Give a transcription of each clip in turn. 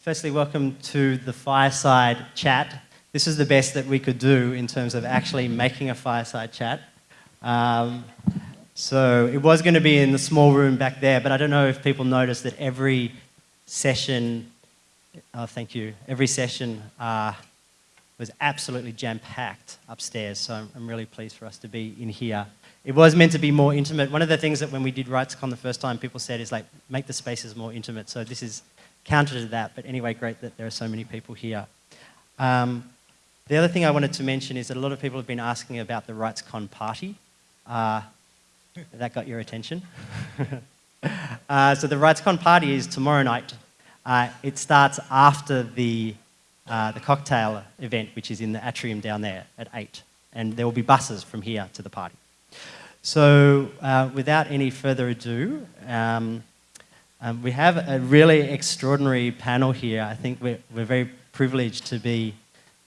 firstly, welcome to the fireside chat. This is the best that we could do in terms of actually making a fireside chat. Um, so it was going to be in the small room back there, but I don't know if people noticed that every session, oh, thank you, every session uh, was absolutely jam-packed upstairs, so I'm, I'm really pleased for us to be in here. It was meant to be more intimate. One of the things that when we did RightsCon the first time, people said is like, make the spaces more intimate. So this is counter to that, but anyway, great that there are so many people here. Um, the other thing I wanted to mention is that a lot of people have been asking about the RightsCon party. Uh, that got your attention? uh, so the RightsCon party is tomorrow night. Uh, it starts after the, uh, the cocktail event, which is in the atrium down there at 8. And there will be buses from here to the party. So uh, without any further ado, um, um, we have a really extraordinary panel here. I think we're, we're very privileged to be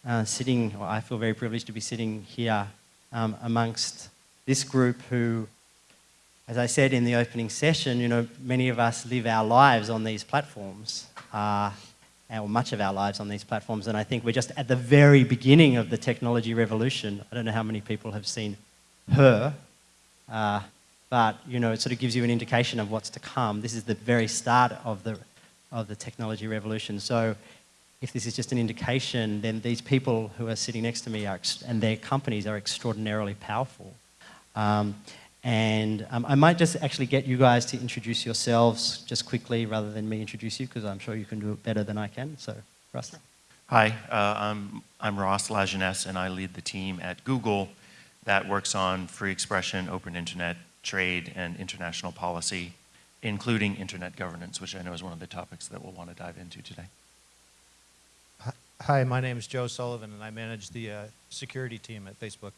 uh, sitting, or I feel very privileged to be sitting here um, amongst this group who, as I said in the opening session, you know, many of us live our lives on these platforms, uh, or much of our lives on these platforms, and I think we're just at the very beginning of the technology revolution. I don't know how many people have seen her, uh, but you know, it sort of gives you an indication of what's to come. This is the very start of the, of the technology revolution. So if this is just an indication, then these people who are sitting next to me are, and their companies are extraordinarily powerful. Um, and um, I might just actually get you guys to introduce yourselves just quickly rather than me introduce you because I'm sure you can do it better than I can. So, Ross. Hi, uh, I'm, I'm Ross LaJeunesse and I lead the team at Google that works on free expression, open internet, trade, and international policy, including internet governance, which I know is one of the topics that we'll want to dive into today. Hi, my name is Joe Sullivan, and I manage the uh, security team at Facebook.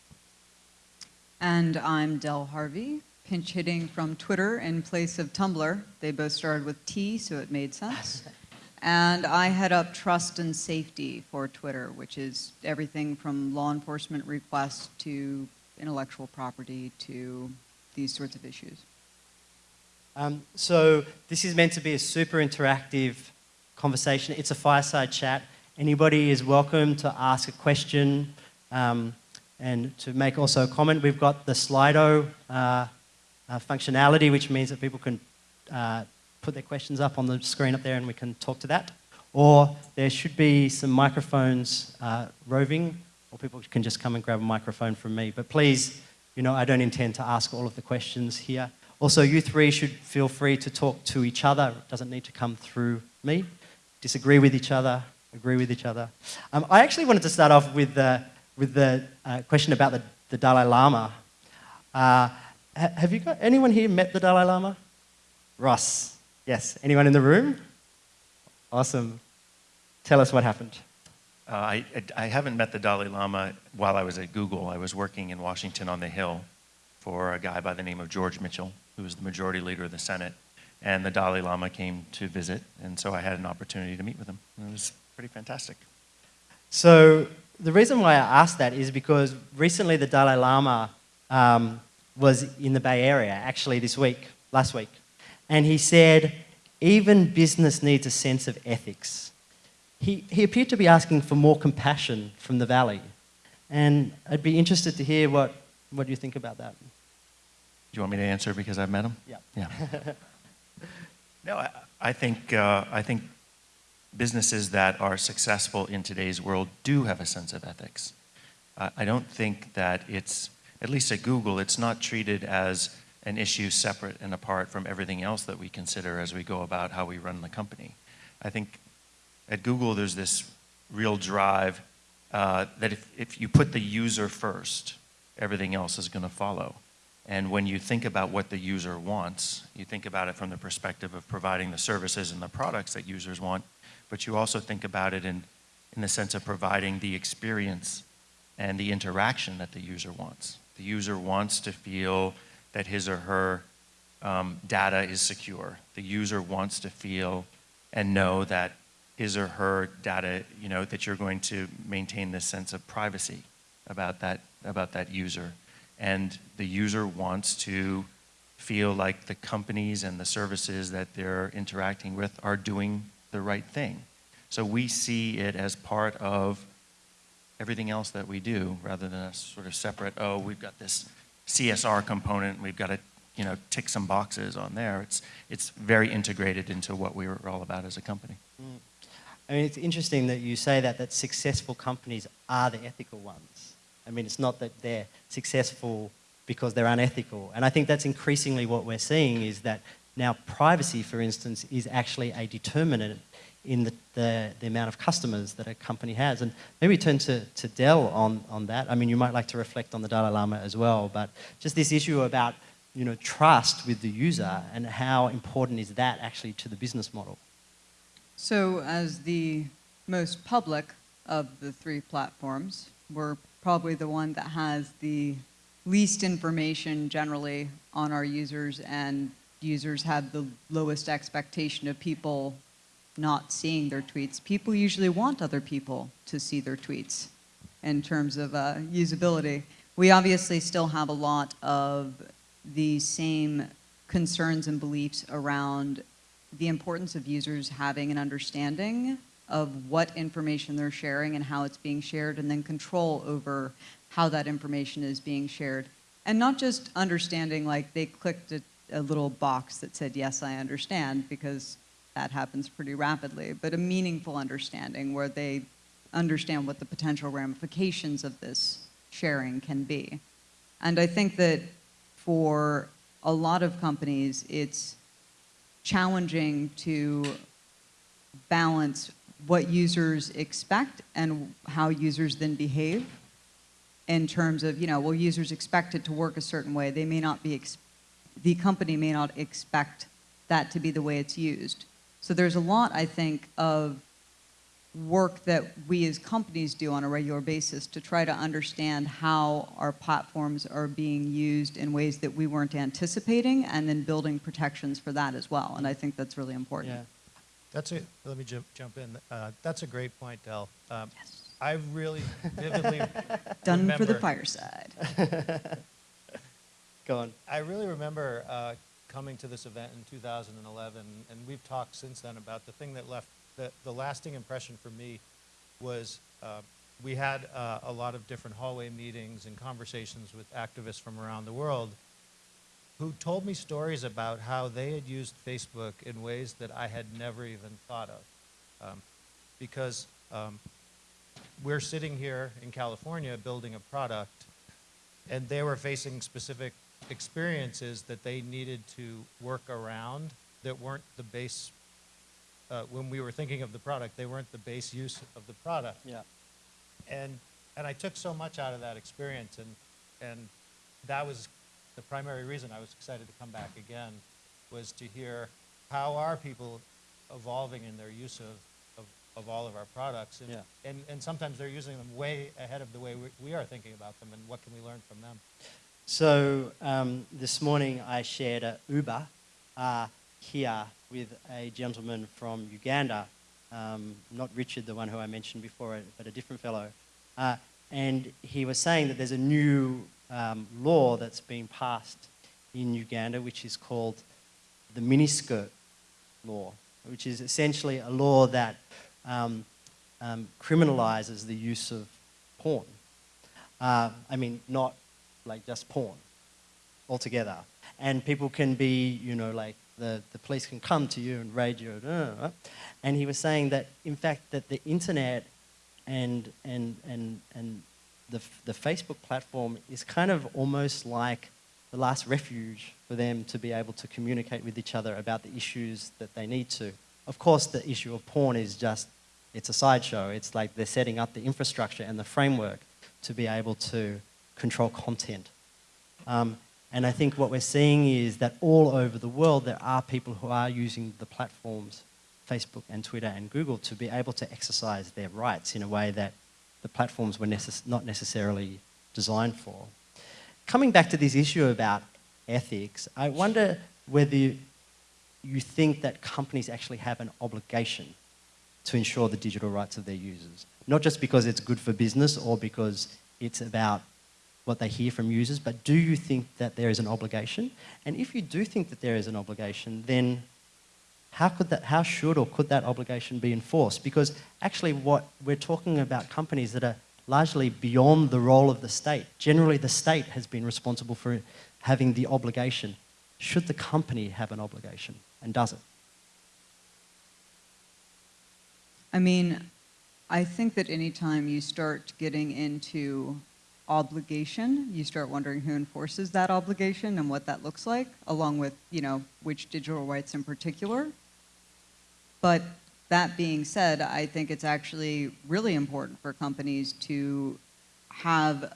And I'm Del Harvey, pinch hitting from Twitter in place of Tumblr. They both started with T, so it made sense. and I head up trust and safety for Twitter, which is everything from law enforcement requests to intellectual property to these sorts of issues. Um, so this is meant to be a super interactive conversation. It's a fireside chat. Anybody is welcome to ask a question um, and to make also a comment. We've got the Slido uh, uh, functionality, which means that people can uh, put their questions up on the screen up there and we can talk to that. Or there should be some microphones uh, roving, or people can just come and grab a microphone from me. But please you know, I don't intend to ask all of the questions here. Also, you three should feel free to talk to each other. It doesn't need to come through me. Disagree with each other, agree with each other. Um, I actually wanted to start off with the, with the uh, question about the, the Dalai Lama. Uh, have you got anyone here met the Dalai Lama? Ross, yes. Anyone in the room? Awesome. Tell us what happened. Uh, I, I haven't met the Dalai Lama while I was at Google. I was working in Washington on the Hill for a guy by the name of George Mitchell, who was the majority leader of the Senate. And the Dalai Lama came to visit, and so I had an opportunity to meet with him. It was pretty fantastic. So the reason why I asked that is because recently the Dalai Lama um, was in the Bay Area, actually this week, last week. And he said, even business needs a sense of ethics he, he appeared to be asking for more compassion from the valley. And I'd be interested to hear what, what you think about that. Do you want me to answer because I've met him? Yeah. Yeah. no, I, I think, uh, I think businesses that are successful in today's world do have a sense of ethics. Uh, I don't think that it's, at least at Google, it's not treated as an issue separate and apart from everything else that we consider as we go about how we run the company. I think at Google, there's this real drive uh, that if, if you put the user first, everything else is going to follow. And when you think about what the user wants, you think about it from the perspective of providing the services and the products that users want, but you also think about it in, in the sense of providing the experience and the interaction that the user wants. The user wants to feel that his or her um, data is secure. The user wants to feel and know that his or her data, you know, that you're going to maintain this sense of privacy about that, about that user. And the user wants to feel like the companies and the services that they're interacting with are doing the right thing. So we see it as part of everything else that we do rather than a sort of separate, oh, we've got this CSR component, we've got to, you know, tick some boxes on there. It's, it's very integrated into what we are all about as a company. Mm. I mean, it's interesting that you say that, that successful companies are the ethical ones. I mean, it's not that they're successful because they're unethical. And I think that's increasingly what we're seeing is that now privacy, for instance, is actually a determinant in the, the, the amount of customers that a company has. And maybe turn to, to Del on, on that. I mean, you might like to reflect on the Dalai Lama as well, but just this issue about, you know, trust with the user and how important is that actually to the business model? So as the most public of the three platforms, we're probably the one that has the least information generally on our users and users have the lowest expectation of people not seeing their tweets. People usually want other people to see their tweets in terms of uh, usability. We obviously still have a lot of the same concerns and beliefs around the importance of users having an understanding of what information they're sharing and how it's being shared, and then control over how that information is being shared. And not just understanding like they clicked a, a little box that said, yes, I understand, because that happens pretty rapidly, but a meaningful understanding where they understand what the potential ramifications of this sharing can be. And I think that for a lot of companies, it's challenging to balance what users expect and how users then behave in terms of, you know, well, users expect it to work a certain way. They may not be, the company may not expect that to be the way it's used. So there's a lot, I think, of work that we as companies do on a regular basis to try to understand how our platforms are being used in ways that we weren't anticipating and then building protections for that as well. And I think that's really important. Yeah. That's a, let me jump, jump in. Uh, that's a great point, Del. Um, Yes. I really vividly Done for the fireside. Go on. I really remember uh, coming to this event in 2011, and we've talked since then about the thing that left the, the lasting impression for me was uh, we had uh, a lot of different hallway meetings and conversations with activists from around the world who told me stories about how they had used Facebook in ways that I had never even thought of. Um, because um, we're sitting here in California building a product, and they were facing specific experiences that they needed to work around that weren't the base, uh, when we were thinking of the product, they weren't the base use of the product. Yeah. And, and I took so much out of that experience, and, and that was the primary reason I was excited to come back again, was to hear how are people evolving in their use of, of, of all of our products. And, Yeah. and, and sometimes they're using them way ahead of the way we, we are thinking about them, and what can we learn from them? So um, this morning I shared a Uber uh, here with a gentleman from Uganda, um, not Richard, the one who I mentioned before, but a different fellow. Uh, and he was saying that there's a new um, law that's been passed in Uganda, which is called the miniskirt law, which is essentially a law that um, um, criminalizes the use of porn. Uh, I mean, not like just porn altogether. And people can be, you know, like the, the police can come to you and raid you. uh, And he was saying that, in fact, that the internet and, and, and, and the, the Facebook platform is kind of almost like the last refuge for them to be able to communicate with each other about the issues that they need to. Of course, the issue of porn is just, it's a sideshow. It's like they're setting up the infrastructure and the framework to be able to control content. Um, and I think what we're seeing is that all over the world, there are people who are using the platforms, Facebook and Twitter and Google, to be able to exercise their rights in a way that the platforms were necess- not necessarily designed for. Coming back to this issue about ethics, I wonder whether you think that companies actually have an obligation to ensure the digital rights of their users. Not just because it's good for business or because it's about what they hear from users, but do you think that there is an obligation? And if you do think that there is an obligation, then how could that, how should or could that obligation be enforced? Because actually what we're talking about companies that are largely beyond the role of the state. Generally the state has been responsible for having the obligation. Should the company have an obligation and does it? I mean, I think that anytime you start getting into obligation, you start wondering who enforces that obligation and what that looks like, along with, you know, which digital rights in particular. But that being said, I think it's actually really important for companies to have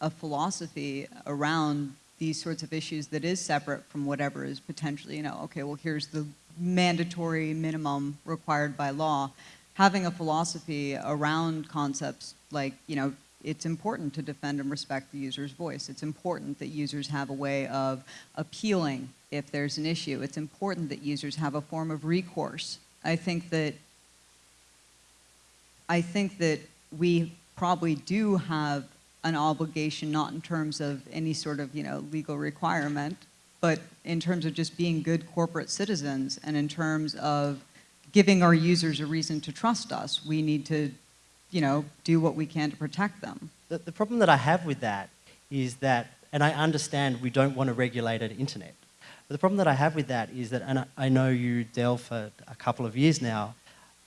a philosophy around these sorts of issues that is separate from whatever is potentially, you know, okay, well, here's the mandatory minimum required by law. Having a philosophy around concepts like, you know, it's important to defend and respect the user's voice. It's important that users have a way of appealing if there's an issue. It's important that users have a form of recourse. I think that I think that we probably do have an obligation, not in terms of any sort of you know legal requirement, but in terms of just being good corporate citizens and in terms of giving our users a reason to trust us. We need to, you know, do what we can to protect them. The, the problem that I have with that is that, and I understand we don't want to regulate internet, but the problem that I have with that is that, and I, I know you, Del, for a couple of years now,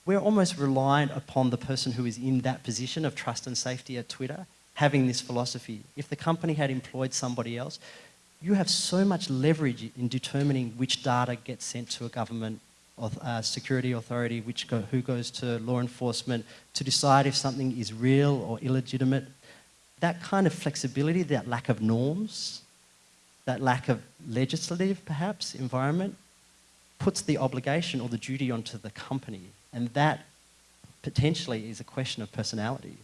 we're almost reliant upon the person who is in that position of trust and safety at Twitter having this philosophy. If the company had employed somebody else, you have so much leverage in determining which data gets sent to a government uh, security authority, which go, who goes to law enforcement, to decide if something is real or illegitimate. That kind of flexibility, that lack of norms, that lack of legislative, perhaps, environment, puts the obligation or the duty onto the company. And that potentially is a question of personality.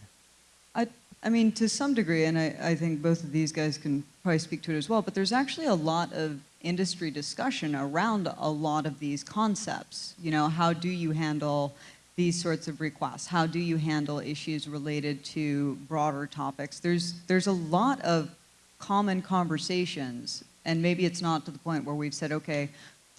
I, I mean, to some degree, and I, I think both of these guys can probably speak to it as well, but there's actually a lot of industry discussion around a lot of these concepts. You know, how do you handle these sorts of requests? How do you handle issues related to broader topics? There's, there's a lot of common conversations, and maybe it's not to the point where we've said, okay,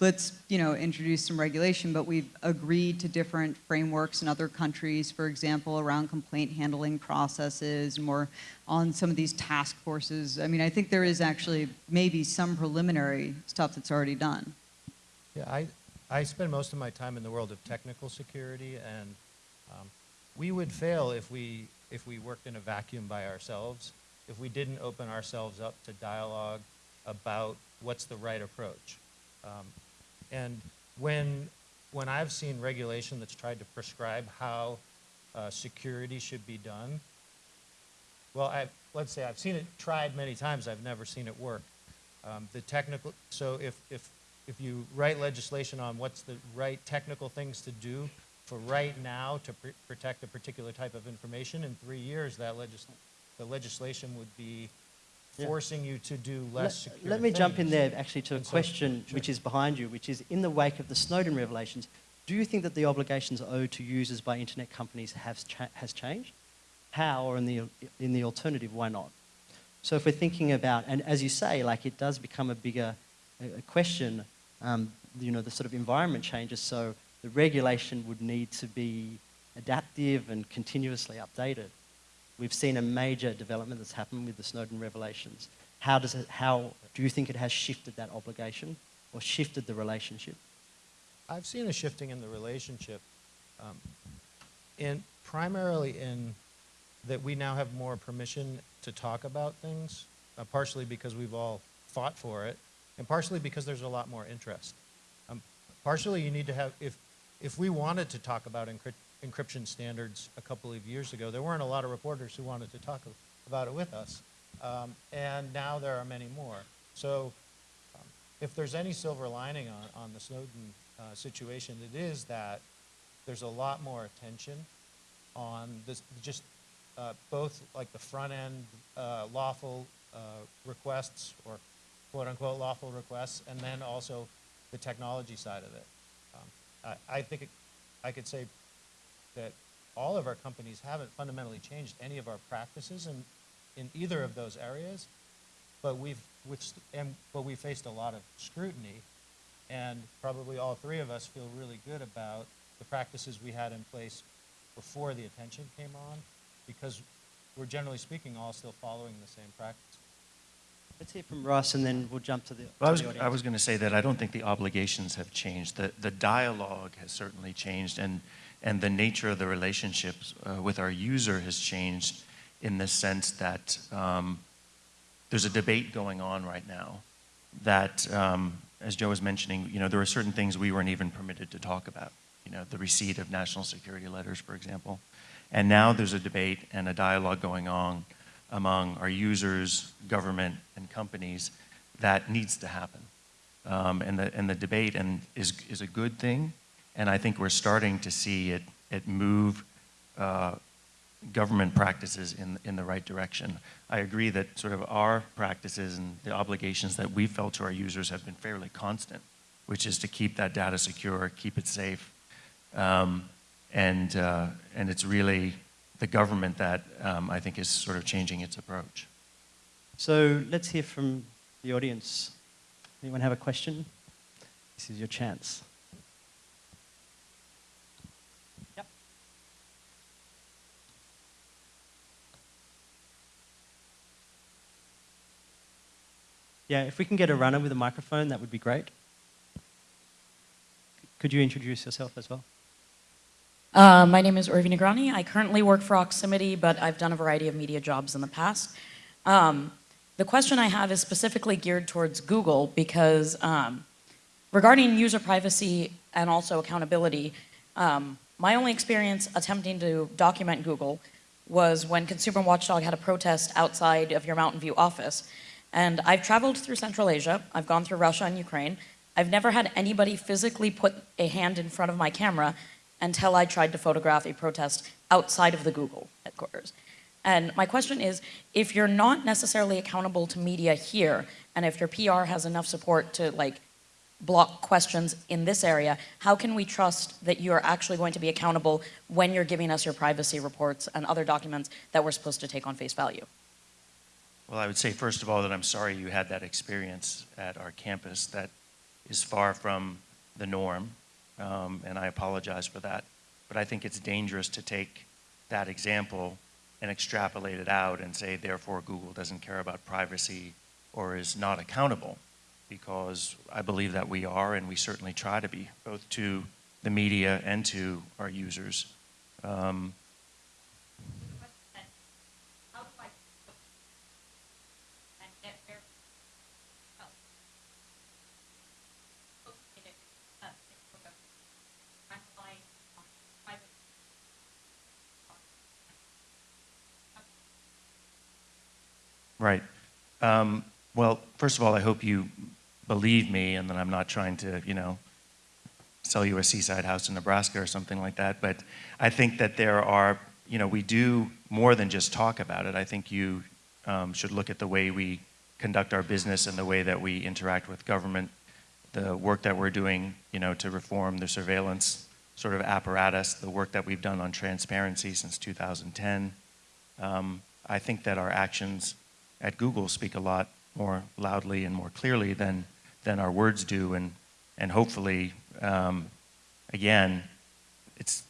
let's you know introduce some regulation, but we've agreed to different frameworks in other countries, for example, around complaint handling processes, more on some of these task forces. I mean, I think there is actually maybe some preliminary stuff that's already done. Yeah, I, I spend most of my time in the world of technical security, and um, we would fail if we, if we worked in a vacuum by ourselves, if we didn't open ourselves up to dialogue about what's the right approach. Um, and when, when I've seen regulation that's tried to prescribe how uh, security should be done, well, I, let's say I've seen it tried many times, I've never seen it work. Um, the technical, so if, if, if you write legislation on what's the right technical things to do for right now to pr protect a particular type of information, in three years that legis the legislation would be Yeah. forcing you to do less Let, secure let me jump in there actually to a And so- question sure. which is behind you, which is in the wake of the Snowden revelations, do you think that the obligations owed to users by internet companies has, cha has changed? How, or in the, in the alternative, why not? So if we're thinking about, and as you say, like it does become a bigger uh, question, um, you know, the sort of environment changes, so the regulation would need to be adaptive and continuously updated. We've seen a major development that's happened with the Snowden revelations. How does it, how do you think it has shifted that obligation or shifted the relationship? I've seen a shifting in the relationship, um, in primarily in that we now have more permission to talk about things, uh, partially because we've all fought for it, and partially because there's a lot more interest. Um, partially, you need to have if if we wanted to talk about encrypt, encryption standards a couple of years ago, there weren't a lot of reporters who wanted to talk about it with us, um, and now there are many more. So, um, if there's any silver lining on, on the Snowden uh, situation, it is that there's a lot more attention on this, just uh, both like the front end uh, lawful uh, requests or quote unquote lawful requests, and then also the technology side of it. Um, I, I think it, I could say that all of our companies haven't fundamentally changed any of our practices in, in either of those areas, but we've, which, and, but we faced a lot of scrutiny And probably all three of us feel really good about the practices we had in place before the attention came on, because we're generally speaking all still following the same practices. Let's hear from Ross, and then we'll jump to the, Well, I was, the I was going to say that I don't think the obligations have changed. The, the dialogue has certainly changed, and, and the nature of the relationships uh, with our user has changed in the sense that um, there's a debate going on right now that, um, as Joe was mentioning, you know, there are certain things we weren't even permitted to talk about. You know, the receipt of national security letters, for example. And now there's a debate and a dialogue going on among our users, government, and companies that needs to happen. Um, and, the, and the debate and is, is a good thing, and I think we're starting to see it, it move uh, government practices in, in the right direction. I agree that sort of our practices and the obligations that we felt to our users have been fairly constant, which is to keep that data secure, keep it safe. Um, and, uh, and it's really the government that um, I think is sort of changing its approach. So let's hear from the audience. Anyone have a question? This is your chance. Yeah, if we can get a runner with a microphone, that would be great. Could you introduce yourself as well? Uh, my name is Urvi Negrani. I currently work for Oximity, but I've done a variety of media jobs in the past. Um, the question I have is specifically geared towards Google because um, regarding user privacy and also accountability, um, my only experience attempting to document Google was when Consumer Watchdog had a protest outside of your Mountain View office. And I've traveled through Central Asia, I've gone through Russia and Ukraine. I've never had anybody physically put a hand in front of my camera until I tried to photograph a protest outside of the Google headquarters. And my question is, if you're not necessarily accountable to media here, and if your PR has enough support to like block questions in this area, how can we trust that you're actually going to be accountable when you're giving us your privacy reports and other documents that we're supposed to take on face value? Well, I would say, first of all, that I'm sorry you had that experience at our campus. That is far from the norm, um, and I apologize for that. But I think it's dangerous to take that example and extrapolate it out and say, therefore, Google doesn't care about privacy or is not accountable, because I believe that we are, and we certainly try to be, both to the media and to our users. Um, Right. Um, well, first of all, I hope you believe me and that I'm not trying to, you know, sell you a seaside house in Nebraska or something like that. But I think that there are, you know, we do more than just talk about it. I think you um, should look at the way we conduct our business and the way that we interact with government, the work that we're doing, you know, to reform the surveillance sort of apparatus, the work that we've done on transparency since 2010. Um, I think that our actions at Google speak a lot more loudly and more clearly than, than our words do. And, and hopefully, um, again, it's,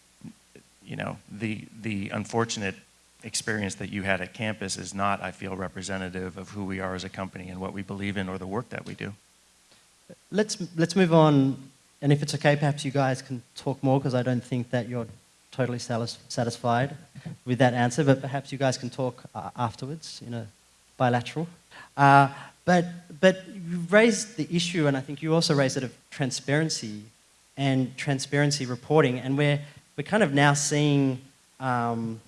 you know, the, the unfortunate experience that you had at campus is not, I feel, representative of who we are as a company and what we believe in or the work that we do. Let's, let's move on, and if it's okay, perhaps you guys can talk more, because I don't think that you're totally satisfied with that answer, but perhaps you guys can talk uh, afterwards in a bilateral. Uh, but, but you raised the issue, and I think you also raised it, of transparency and transparency reporting, and we're, we're kind of now seeing um,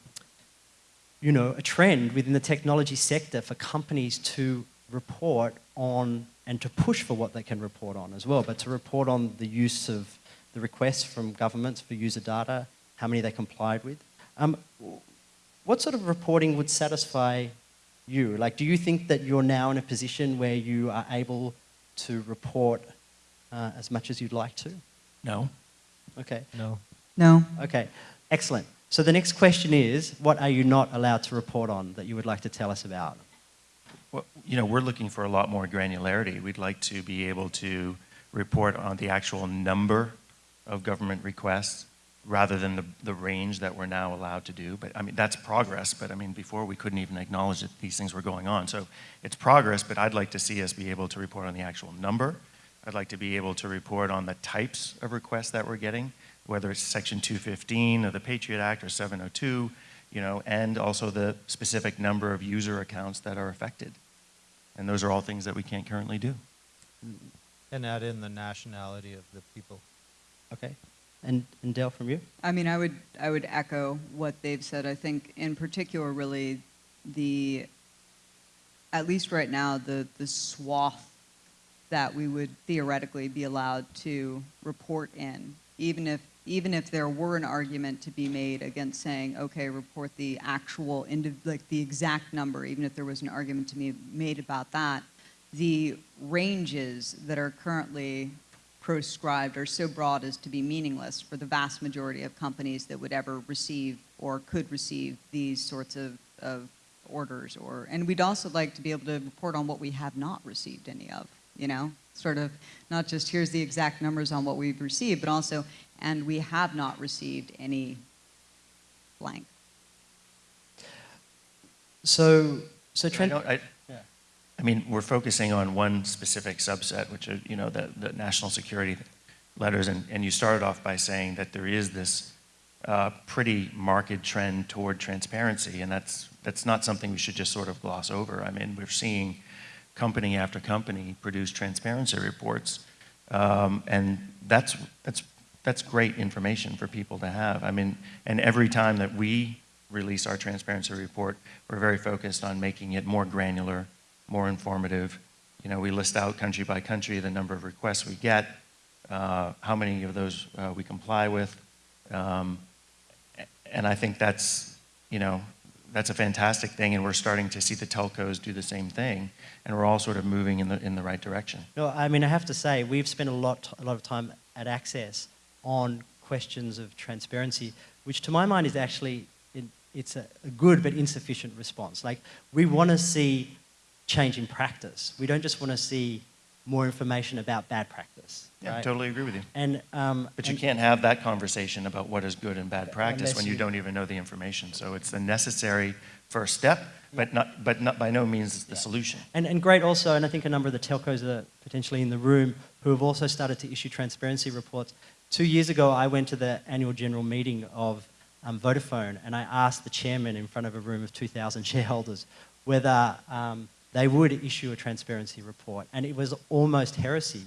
you know, a trend within the technology sector for companies to report on and to push for what they can report on as well, but to report on the use of the requests from governments for user data, how many they complied with. Um, what sort of reporting would satisfy you? Like, do you think that you're now in a position where you are able to report uh, as much as you'd like to? No? Okay. No. No. Okay, excellent. So the next question is, what are you not allowed to report on that you would like to tell us about? Well, you know, we're looking for a lot more granularity. We'd like to be able to report on the actual number of government requests rather than the, the range that we're now allowed to do. But I mean, that's progress, but I mean, before we couldn't even acknowledge that these things were going on. So it's progress, but I'd like to see us be able to report on the actual number. I'd like to be able to report on the types of requests that we're getting, whether it's Section 215 of the Patriot Act or 702, you know, and also the specific number of user accounts that are affected. And those are all things that we can't currently do. And add in the nationality of the people. Okay. And, and Del, from you? I mean, I would, I would echo what they've said. I think in particular, really, the, at least right now, the, the swath that we would theoretically be allowed to report in, even if, even if there were an argument to be made against saying, okay, report the actual, like the exact number, even if there was an argument to be made about that, the ranges that are currently proscribed are so broad as to be meaningless for the vast majority of companies that would ever receive or could receive these sorts of, of orders or and we'd also like to be able to report on what we have not received any of you know? Sort of not just here's the exact numbers on what we've received but also and we have not received any blank. So, so I Trent, don't- I, I mean, we're focusing on one specific subset, which are, you know, the, the national security letters, and, and you started off by saying that there is this uh, pretty marked trend toward transparency, and that's, that's not something we should just sort of gloss over. I mean, we're seeing company after company produce transparency reports, um, and that's, that's, that's great information for people to have. I mean, and every time that we release our transparency report, we're very focused on making it more granular, more informative. You know, we list out country by country the number of requests we get, uh, how many of those uh, we comply with. Um, and I think that's, you know, that's a fantastic thing, and we're starting to see the telcos do the same thing, and we're all sort of moving in the, in the right direction. no, I mean, I have to say, we've spent a lot, a lot of time at Access on questions of transparency, which to my mind is actually, it, it's a, a good but insufficient response. Like, we want to see change in practice. We don't just want to see more information about bad practice. Yeah, I right? totally agree with you. And, um, But you and- can't have that conversation about what is good and bad practice when you you- don't even know the information. So it's a necessary first step, but not, but not by no means the solution. And, and great also, and I think a number of the telcos are potentially in the room who have also started to issue transparency reports. Two years ago, I went to the annual general meeting of um, Vodafone and I asked the chairman in front of a room of 2,000 shareholders whether um, they would issue a transparency report. And it was almost heresy.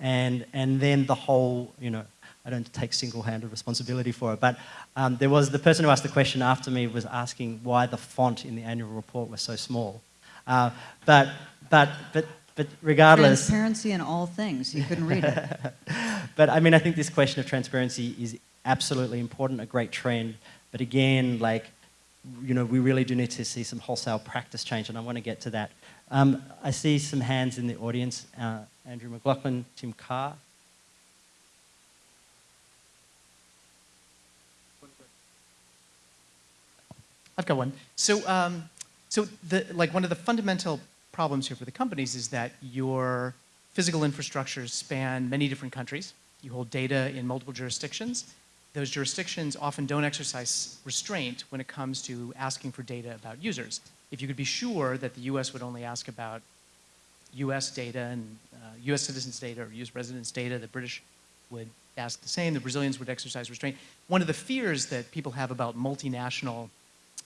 And, and then the whole, you know, I don't take single-handed responsibility for it, but um, there was the person who asked the question after me was asking why the font in the annual report was so small. Uh, but, but, but, but regardless, transparency in all things you couldn't read it but I mean, I think this question of transparency is absolutely important, a great trend. But again, like, you know, we really do need to see some wholesale practice change, and I want to get to that. Um, I see some hands in the audience. Uh, Andrew McLaughlin, Tim Karr. I've got one. So, um, so the, like one of the fundamental problems here for the companies is that your physical infrastructures span many different countries. You hold data in multiple jurisdictions. Those jurisdictions often don't exercise restraint when it comes to asking for data about users. If you could be sure that the U.S. would only ask about U.S. data and uh, U.S. citizens' data or U.S. residents' data, the British would ask the same, the Brazilians would exercise restraint. One of the fears that people have about multinational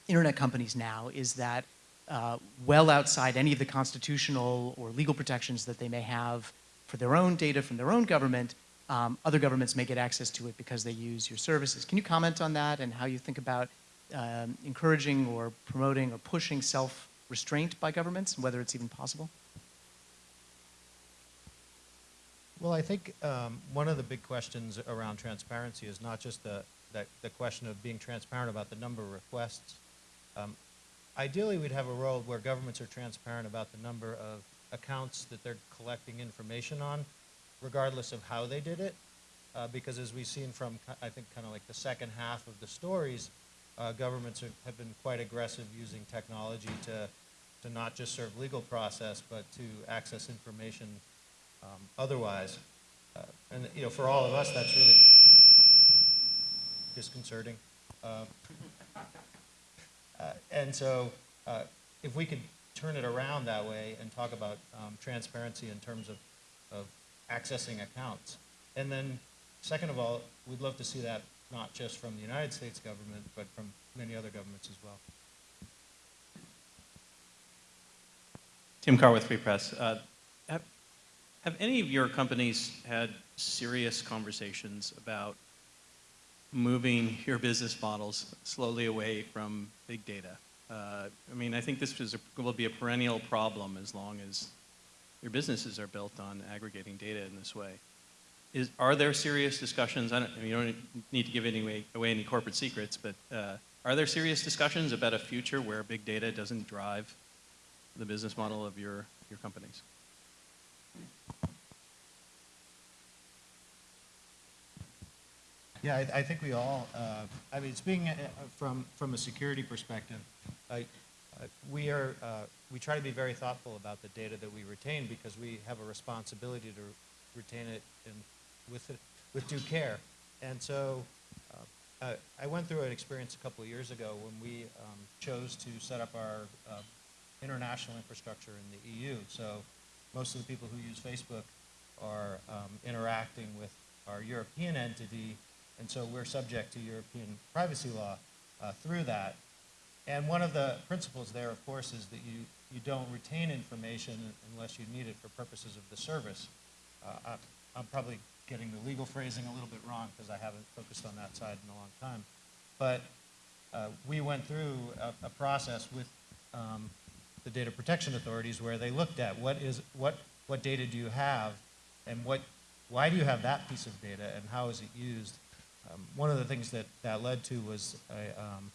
internet companies now is that uh, well outside any of the constitutional or legal protections that they may have for their own data from their own government, um, other governments may get access to it because they use your services. Can you comment on that and how you think about um, encouraging or promoting or pushing self-restraint by governments and whether it's even possible? Well, I think um, one of the big questions around transparency is not just the, the, the question of being transparent about the number of requests. Um, ideally, we'd have a world where governments are transparent about the number of accounts that they're collecting information on, regardless of how they did it. Uh, because as we've seen from, I think, kind of like the second half of the stories, uh, governments are, have been quite aggressive using technology to, to not just serve legal process, but to access information um, otherwise. uh, and, you know, for all of us, that's really disconcerting. Uh, uh, And so, uh, if we could turn it around that way and talk about um, transparency in terms of, of accessing accounts. And then, second of all, we'd love to see that not just from the United States government, but from many other governments as well. Tim Karr with Free Press. Uh, have, have any of your companies had serious conversations about moving your business models slowly away from big data? Uh, I mean, I think this is a, will be a perennial problem as long as your businesses are built on aggregating data in this way. Is, are there serious discussions? I don't, you don't need to give any way, away any corporate secrets, but uh, are there serious discussions about a future where big data doesn't drive the business model of your, your companies? Yeah, I, I think we all, uh, I mean, speaking uh, from, from a security perspective, uh, we are, uh, we try to be very thoughtful about the data that we retain because we have a responsibility to retain it in, with, it- with due care. And so, uh, I, went through an experience a couple of years ago when we um, chose to set up our uh, international infrastructure in the EU. So most of the people who use Facebook are um, interacting with our European entity, and so we're subject to European privacy law uh, through that. And one of the principles there, of course, is that you, you don't retain information unless you need it for purposes of the service. Uh, I, I'm probably getting the legal phrasing a little bit wrong because I haven't focused on that side in a long time. But uh, we went through a, a process with um, the data protection authorities where they looked at what is what what data do you have and what why do you have that piece of data and how is it used um, one of the things that that led to was a, um,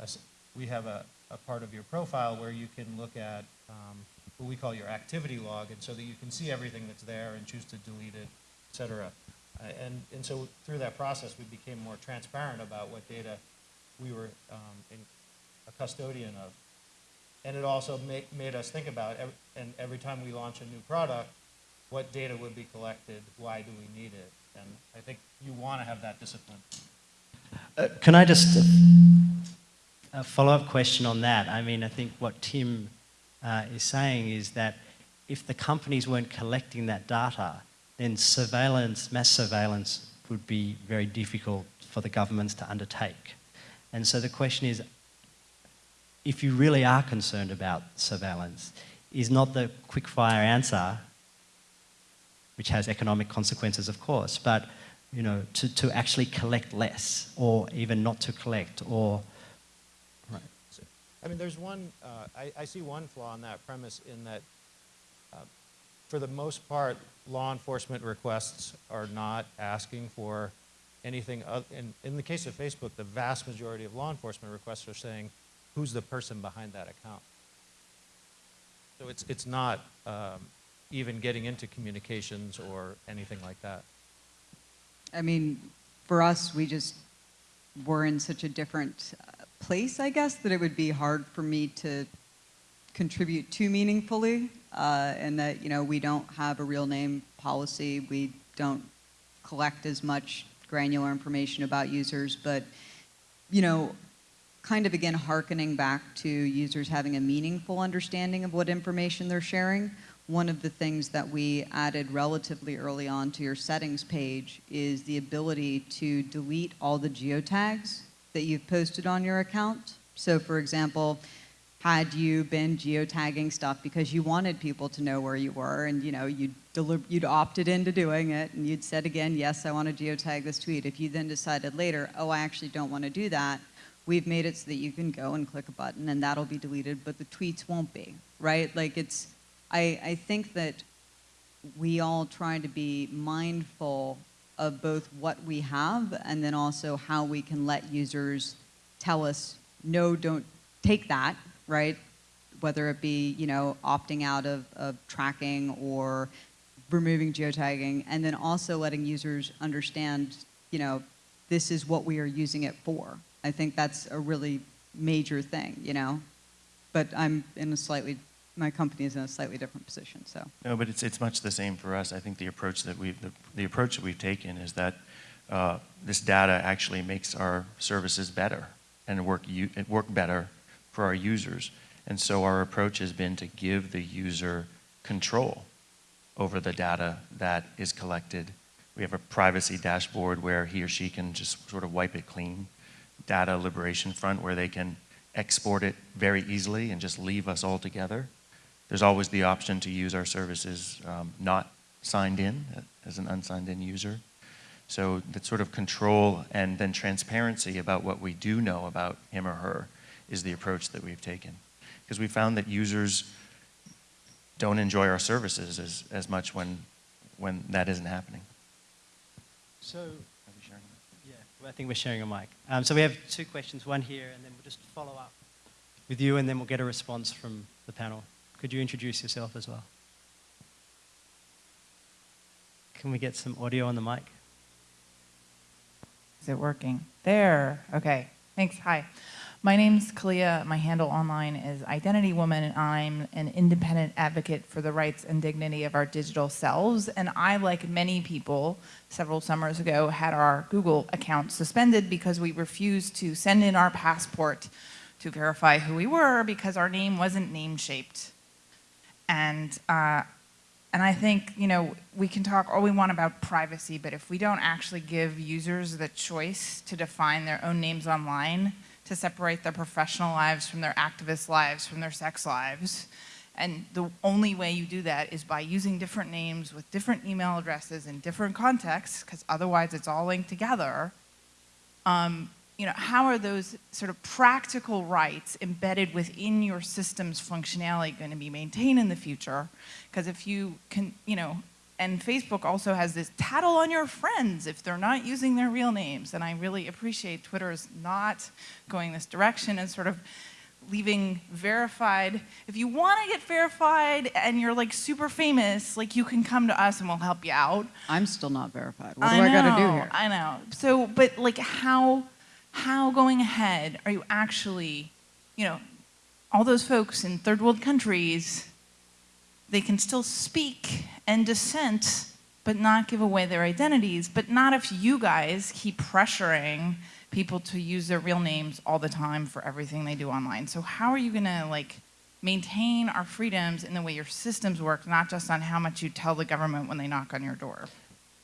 a we have a, a part of your profile where you can look at um, what we call your activity log and so that you can see everything that's there and choose to delete it et cetera uh, and and so through that process we became more transparent about what data we were um, in, a custodian of and it also made, made us think about, and every time we launch a new product, what data would be collected, why do we need it? And I think you want to have that discipline. Uh, can I just a follow-up question on that? I mean, I think what Tim uh, is saying is that if the companies weren't collecting that data, then surveillance, mass surveillance, would be very difficult for the governments to undertake. And so the question is, if you really are concerned about surveillance, is not the quick-fire answer, which has economic consequences, of course, but you know, to, to actually collect less, or even not to collect, or right. So, I mean, there's one, uh, I, I see one flaw in that premise in that, uh, for the most part, law enforcement requests are not asking for anything, oth- in, in the case of Facebook, the vast majority of law enforcement requests are saying, who's the person behind that account? So it's, it's not um, even getting into communications or anything like that. I mean, for us, we just were in such a different uh, place, I guess, that it would be hard for me to contribute too meaningfully. Uh, and that, you know, we don't have a real name policy. We don't collect as much granular information about users. But, you know, kind of again hearkening back to users having a meaningful understanding of what information they're sharing. One of the things that we added relatively early on to your settings page is the ability to delete all the geotags that you've posted on your account. So for example, had you been geotagging stuff because you wanted people to know where you were and you know you'd, you'd opted into doing it and you'd said again yes i want to geotag this tweet. If you then decided later oh i actually don't want to do that we've made it so that you can go and click a button and that'll be deleted but the tweets won't be right? Like it's i, I think that we all try to be mindful of both what we have and then also how we can let users tell us no don't take that right whether it be you know opting out of, of tracking or removing geotagging and then also letting users understand you know this is what we are using it for i think that's a really major thing you know but i'm in a slightly my company is in a slightly different position, so. No, but it's, it's much the same for us. I think the approach that we've, the, the approach that we've taken is that uh, this data actually makes our services better and work, u- it work better for our users. And so our approach has been to give the user control over the data that is collected. We have a privacy dashboard where he or she can just sort of wipe it clean. Data liberation front where they can export it very easily and just leave us all together. There's always the option to use our services um, not signed in uh, as an unsigned in user. So that sort of control and then transparency about what we do know about him or her is the approach that we've taken. Because we found that users don't enjoy our services as, as much when, when that isn't happening. So, Are we sharing yeah, well, I think we're sharing a mic. Um, so we have two questions, one here, and then we'll just follow up with you, and then we'll get a response from the panel. Could you introduce yourself as well? Can we get some audio on the mic? Is it working? There. Okay. Thanks. Hi. My name's Kaliya. My handle online is Identity Woman, and I'm an independent advocate for the rights and dignity of our digital selves. And I, like many people, several summers ago, had our Google account suspended because we refused to send in our passport to verify who we were because our name wasn't name shaped. And uh, and I think, you know, we can talk all we want about privacy, but if we don't actually give users the choice to define their own names online, to separate their professional lives from their activist lives, from their sex lives, and the only way you do that is by using different names with different email addresses in different contexts, because otherwise it's all linked together, um, you know, how are those sort of practical rights embedded within your system's functionality going to be maintained in the future? Because if you can, you know, and Facebook also has this tattle on your friends if they're not using their real names. And I really appreciate Twitter's not going this direction and sort of leaving verified. If you want to get verified and you're like super famous, like you can come to us and we'll help you out. I'm still not verified. What do I, gotta do know, here? I know. So, but like how, how going ahead are you actually, you know, all those folks in third world countries, they can still speak and dissent, but not give away their identities, but not if you guys keep pressuring people to use their real names all the time for everything they do online. So how are you gonna like maintain our freedoms in the way your systems work, not just on how much you tell the government when they knock on your door?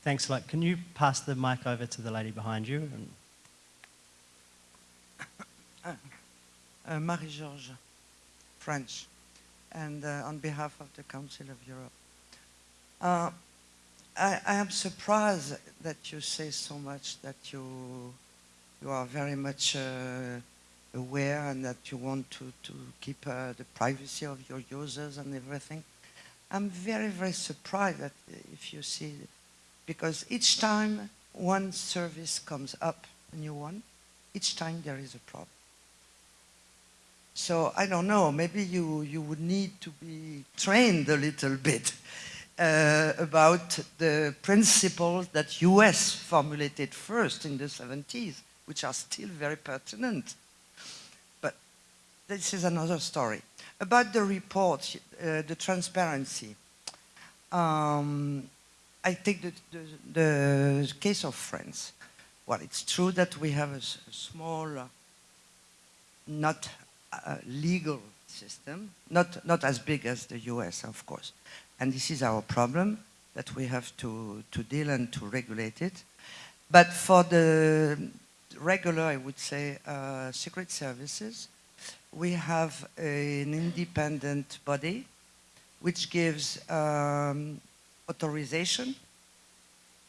Thanks a lot. Can you pass the mic over to the lady behind you? And Uh, Marie-Georges, French, and uh, on behalf of the Council of Europe. Uh, I, I am surprised that you say so much that you, you are very much uh, aware and that you want to, to keep uh, the privacy of your users and everything. I'm very, very surprised that if you see, because each time one service comes up, a new one, each time there is a problem. So I don't know, maybe you, you would need to be trained a little bit uh, about the principles that US formulated first in the 70s, which are still very pertinent. But this is another story. About the report, uh, the transparency, um, I take the, the, the case of France. Well, it's true that we have a small, uh, not uh, legal system, not, not as big as the US, of course. And this is our problem, that we have to, to deal and to regulate it. But for the regular, I would say, uh, secret services, we have an independent body which gives um, authorization,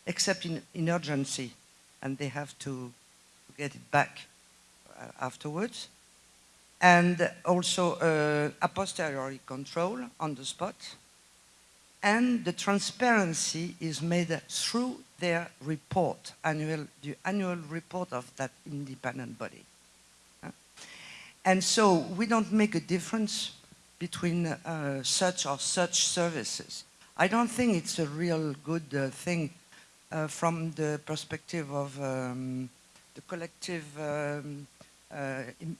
except in, in urgency, and they have to get it back uh, afterwards and also uh, a posteriori control on the spot. And the transparency is made through their report, annual, the annual report of that independent body. Uh, And so we don't make a difference between uh, such or such services. I don't think it's a real good uh, thing uh, from the perspective of um, the collective um, uh, im-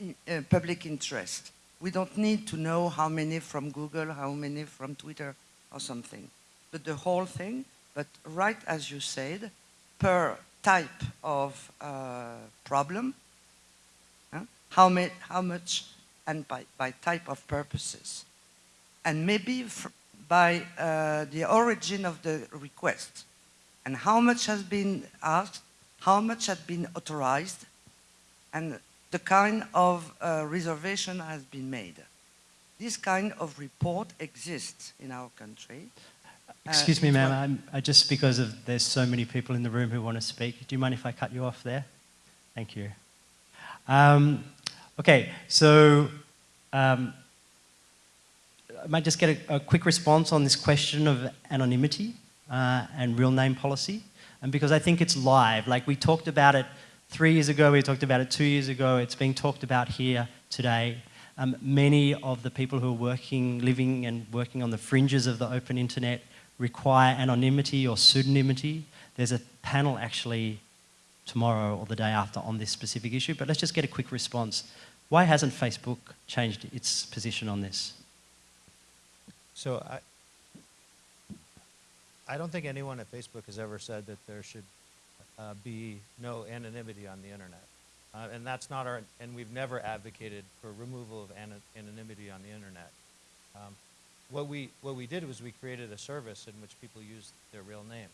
i- uh, public interest. We don't need to know how many from Google, how many from Twitter or something. But the whole thing, but right as you said, per type of uh, problem, huh? how, ma how much and by, by type of purposes. And maybe by uh, the origin of the request and how much has been asked, how much has been authorized, and the kind of uh, reservation has been made. This kind of report exists in our country. Uh, Excuse me, ma'am. was- I'm, I just because of there's so many people in the room who want to speak. Do you mind if I cut you off there? Thank you. Um, okay, so um, I might just get a, a quick response on this question of anonymity uh, and real name policy, and because I think it's live. Like we talked about it three years ago, we talked about it two years ago. It's being talked about here today. Um, many of the people who are working, living and working on the fringes of the open internet require anonymity or pseudonymity. There's a panel actually tomorrow or the day after on this specific issue, but let's just get a quick response. Why hasn't Facebook changed its position on this? So I, I don't think anyone at Facebook has ever said that there should uh, be no anonymity on the internet. Uh, and that's not our, and we've never advocated for removal of ana- anonymity on the internet. Um, what we, what we did was we created a service in which people use their real name.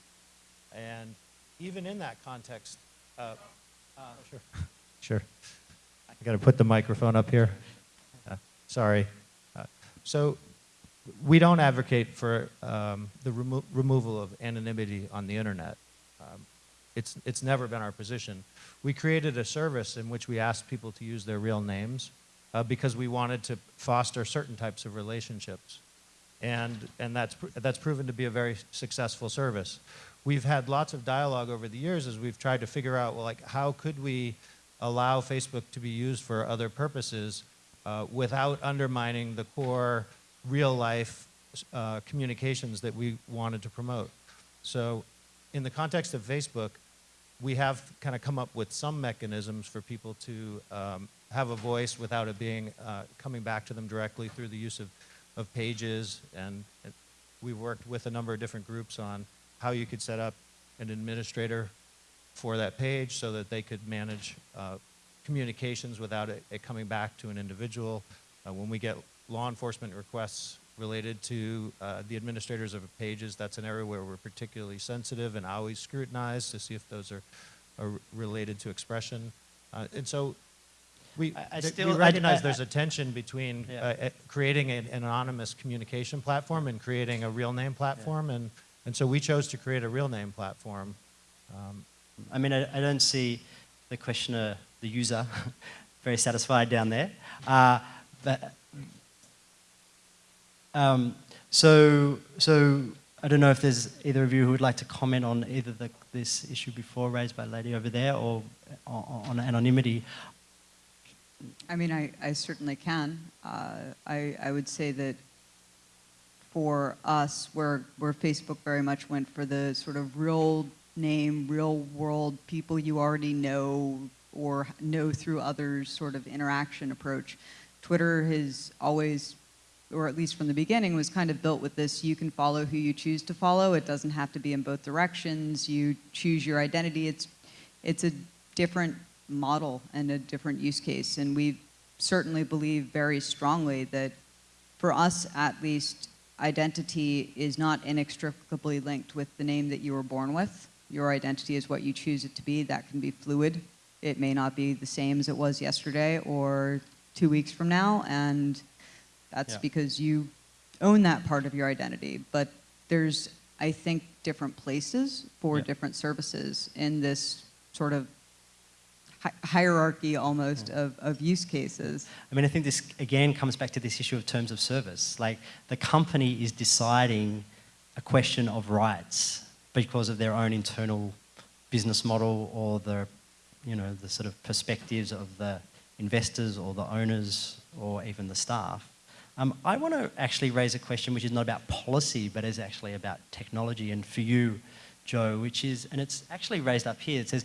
And even in that context, uh, uh, sure, sure. I got to put the microphone up here. Uh, sorry. Uh, so we don't advocate for um, the remo- removal of anonymity on the internet. Um, it's, it's never been our position. We created a service in which we asked people to use their real names uh, because we wanted to foster certain types of relationships. And, and that's, that's proven to be a very successful service. We've had lots of dialogue over the years as we've tried to figure out, well, like, how could we allow Facebook to be used for other purposes uh, without undermining the core real life uh, communications that we wanted to promote. So, in the context of Facebook, we have kind of come up with some mechanisms for people to um, have a voice without it being uh, coming back to them directly through the use of, of pages. And we've worked with a number of different groups on how you could set up an administrator for that page so that they could manage uh, communications without it, it coming back to an individual. Uh, when we get law enforcement requests related to uh, the administrators of pages, that's an area where we're particularly sensitive and always scrutinize to see if those are, are related to expression. Uh, and so we, I- I still- we recognize I- there's a tension between Yeah. uh, uh, creating an, an anonymous communication platform and creating a real name platform. And, and so we chose to create a real name platform. Um, I mean, I, I don't see the questioner, the user, very satisfied down there. Uh, but, um, so, so I don't know if there's either of you who would like to comment on either the, this issue before raised by lady over there or on, on anonymity. I mean, I, I certainly can. Uh, I, I would say that for us, where, where Facebook very much went for the sort of real name, real world people you already know or know through others sort of interaction approach, Twitter has always, or at least from the beginning, was kind of built with this you can follow who you choose to follow. It doesn't have to be in both directions. You choose your identity. It's, it's a different model and a different use case. And we certainly believe very strongly that for us at least, identity is not inextricably linked with the name that you were born with. Your identity is what you choose it to be. That can be fluid. It may not be the same as it was yesterday or two weeks from now, and that's Yeah. because you own that part of your identity. But there's, I think, different places for Yeah. different services in this sort of hi- hierarchy almost of, of use cases. I mean, I think this again comes back to this issue of terms of service. Like the company is deciding a question of rights because of their own internal business model or the, you know, the sort of perspectives of the investors or the owners or even the staff. Um, I want to actually raise a question which is not about policy, but is actually about technology. And for you, Joe, which is, and it's actually raised up here. It says,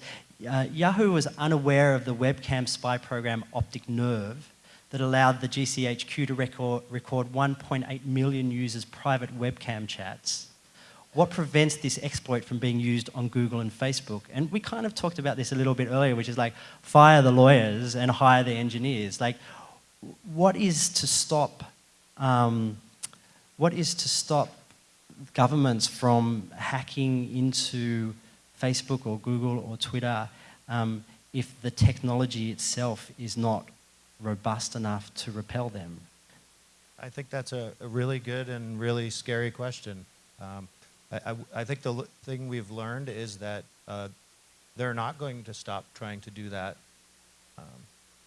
uh, Yahoo was unaware of the webcam spy program Optic Nerve that allowed the GCHQ to record, record 1.8 million users' private webcam chats. What prevents this exploit from being used on Google and Facebook? And we kind of talked about this a little bit earlier, which is like fire the lawyers and hire the engineers. Like, what is to stop? Um, what is to stop governments from hacking into Facebook or Google or Twitter um, if the technology itself is not robust enough to repel them? I think that's a, a really good and really scary question. Um, I, I, I think the thing we've learned is that uh, they're not going to stop trying to do that. Um,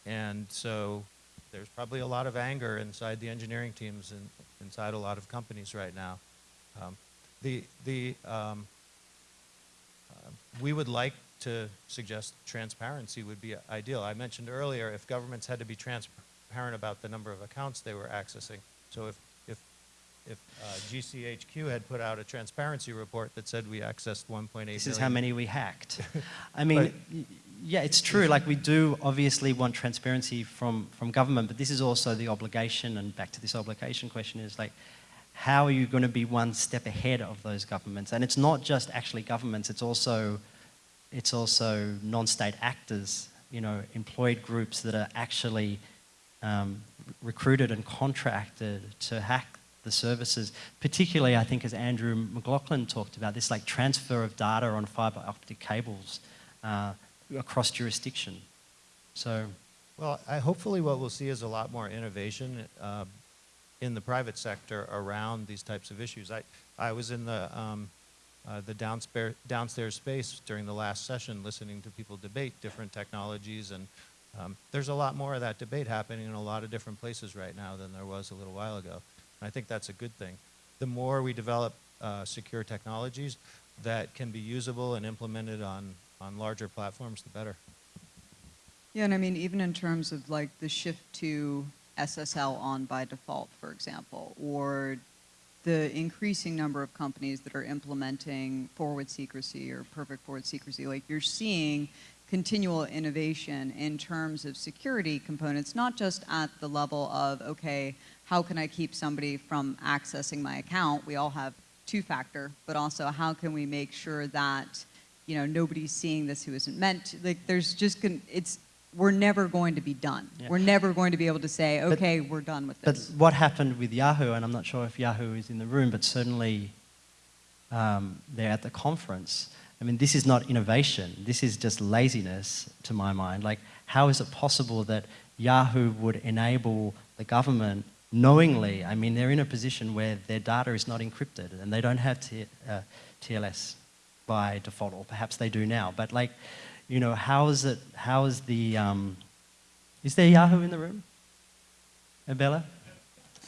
and so there's probably a lot of anger inside the engineering teams and inside a lot of companies right now. Um, the, the, um, uh, we would like to suggest transparency would be ideal. I mentioned earlier if governments had to be transparent about the number of accounts they were accessing. So if, if, if uh, GCHQ had put out a transparency report that said we accessed 1.8 This is how many we hacked. I mean, yeah, it's true. Like we do obviously want transparency from, from government, but this is also the obligation, and back to this obligation question is like, how are you going to be one step ahead of those governments? And it's not just actually governments, it's also, it's also non-state actors, you know, employed groups that are actually um, recruited and contracted to hack the services, particularly I think as Andrew McLaughlin talked about, this like transfer of data on fiber optic cables uh, across jurisdiction. So Well, I, hopefully what we'll see is a lot more innovation uh, in the private sector around these types of issues. I, I was in the, um, uh, the downstairs, downstairs space during the last session listening to people debate different technologies and um, there's a lot more of that debate happening in a lot of different places right now than there was a little while ago. And I think that's a good thing. The more we develop uh, secure technologies that can be usable and implemented on, on larger platforms, the better. Yeah, and I mean, even in terms of like the shift to SSL on by default, for example, or the increasing number of companies that are implementing forward secrecy or perfect forward secrecy, like you're seeing continual innovation in terms of security components, not just at the level of, okay, how can I keep somebody from accessing my account? We all have two-factor, but also how can we make sure that, you know, nobody's seeing this who isn't meant to, like there's just, gonna, it's, we're never going to be done. Yeah. We're never going to be able to say, But- okay, we're done with this. But what happened with Yahoo, and I'm not sure if Yahoo is in the room, but certainly um, they're at the conference. I mean, this is not innovation. This is just laziness, to my mind. Like, how is it possible that Yahoo would enable the government knowingly? I mean, they're in a position where their data is not encrypted and they don't have T- uh, TLS by default, or perhaps they do now. But like, you know, how is it? How is the? Um, is there Yahoo in the room? Abella?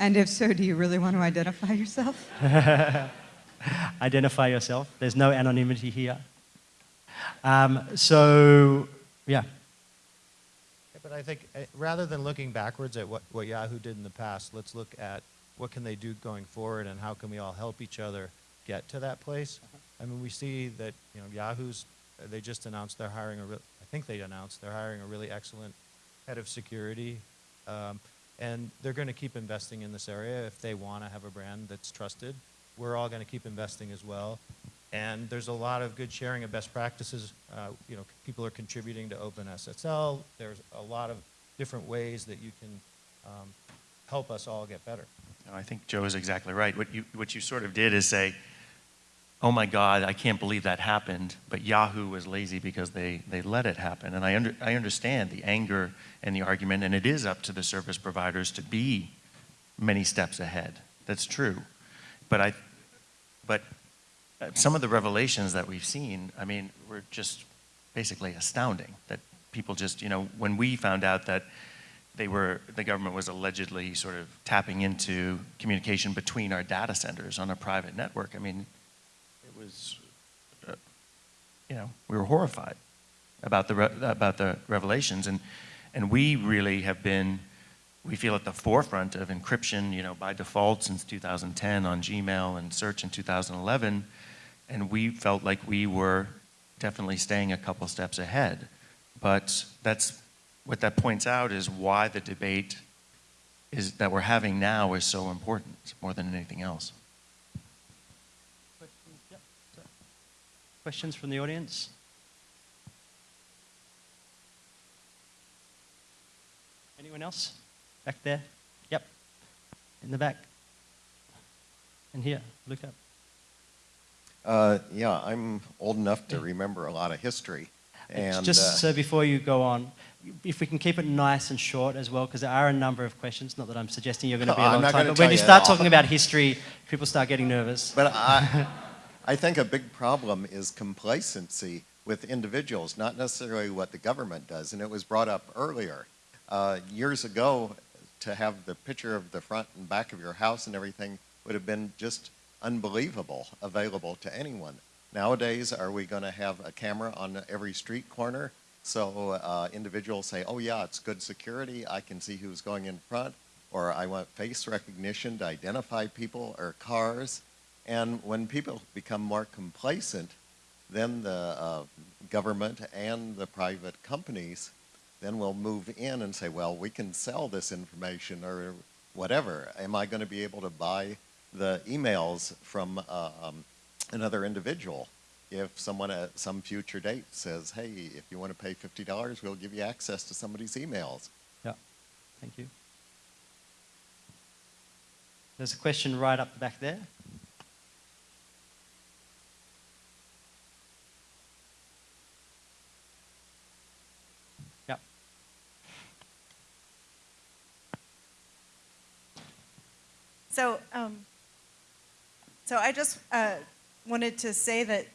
And if so, do you really want to identify yourself? Identify yourself. There's no anonymity here. Um, so, yeah. Yeah, But I think uh, rather than looking backwards at what, what Yahoo did in the past, let's look at what can they do going forward and how can we all help each other get to that place. I mean, we see that you know Yahoo's uh, they just announced they're hiring a I think they announced they're hiring a really excellent head of security, um, and they're going to keep investing in this area if they want to have a brand that's trusted. We're all going to keep investing as well. And there's a lot of good sharing of best practices. Uh, you know, people are contributing to OpenSSL. There's a lot of different ways that you can um, help us all get better. I think Joe is exactly right. What you, what you sort of did is say, oh my God, I can't believe that happened, but Yahoo was lazy because they, they let it happen. And I, under, I understand the anger and the argument, and it is up to the service providers to be many steps ahead. That's true. But, I, but uh, some of the revelations that we've seen, I mean, were just basically astounding. That people just, you know, when we found out that they were, the government was allegedly sort of tapping into communication between our data centers on a private network. I mean, was, uh, you know, we were horrified about the, about the revelations. And, and we really have been, we feel at the forefront of encryption, you know, by default since 2010 on Gmail and search in 2011. And we felt like we were definitely staying a couple steps ahead. But that's what that points out is why the debate is, that we're having now is so important, more than anything else. Questions from the audience? Anyone else? Back there? Yep. In the back. And here, look up. Uh, yeah, I'm old enough to remember a lot of history. And Just uh, so before you go on, if we can keep it nice and short as well, because there are a number of questions. Not that I'm suggesting you're going to be a long time, but when you start talking about history, people start getting nervous. But I, I think a big problem is complacency with individuals, not necessarily what the government does. And it was brought up earlier. Uh, years ago, to have the picture of the front and back of your house and everything would have been just unbelievable, available to anyone. Nowadays, are we going to have a camera on every street corner? So uh, individuals say, oh yeah, it's good security, I can see who's going in front, or I want face recognition to identify people or cars. And when people become more complacent, then the uh, government and the private companies then will move in and say, well, we can sell this information or whatever. Am I going to be able to buy the emails from uh, um, another individual? If someone at some future date says, hey, if you want to pay $50, we'll give you access to somebody's emails. Yeah, thank you. There's a question right up the back there. So, um, so I just uh, wanted to say that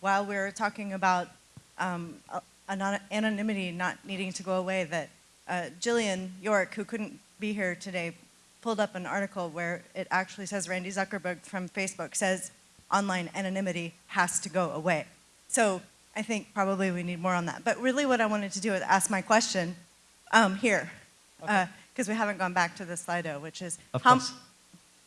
while we were talking about um, anonymity not needing to go away, that uh, Jillian York, who couldn't be here today, pulled up an article where it actually says Randy Zuckerberg from Facebook says online anonymity has to go away. So I think probably we need more on that. But really what I wanted to do is ask my question um, here, because we haven't gone back to the Slido, which is Of how, course.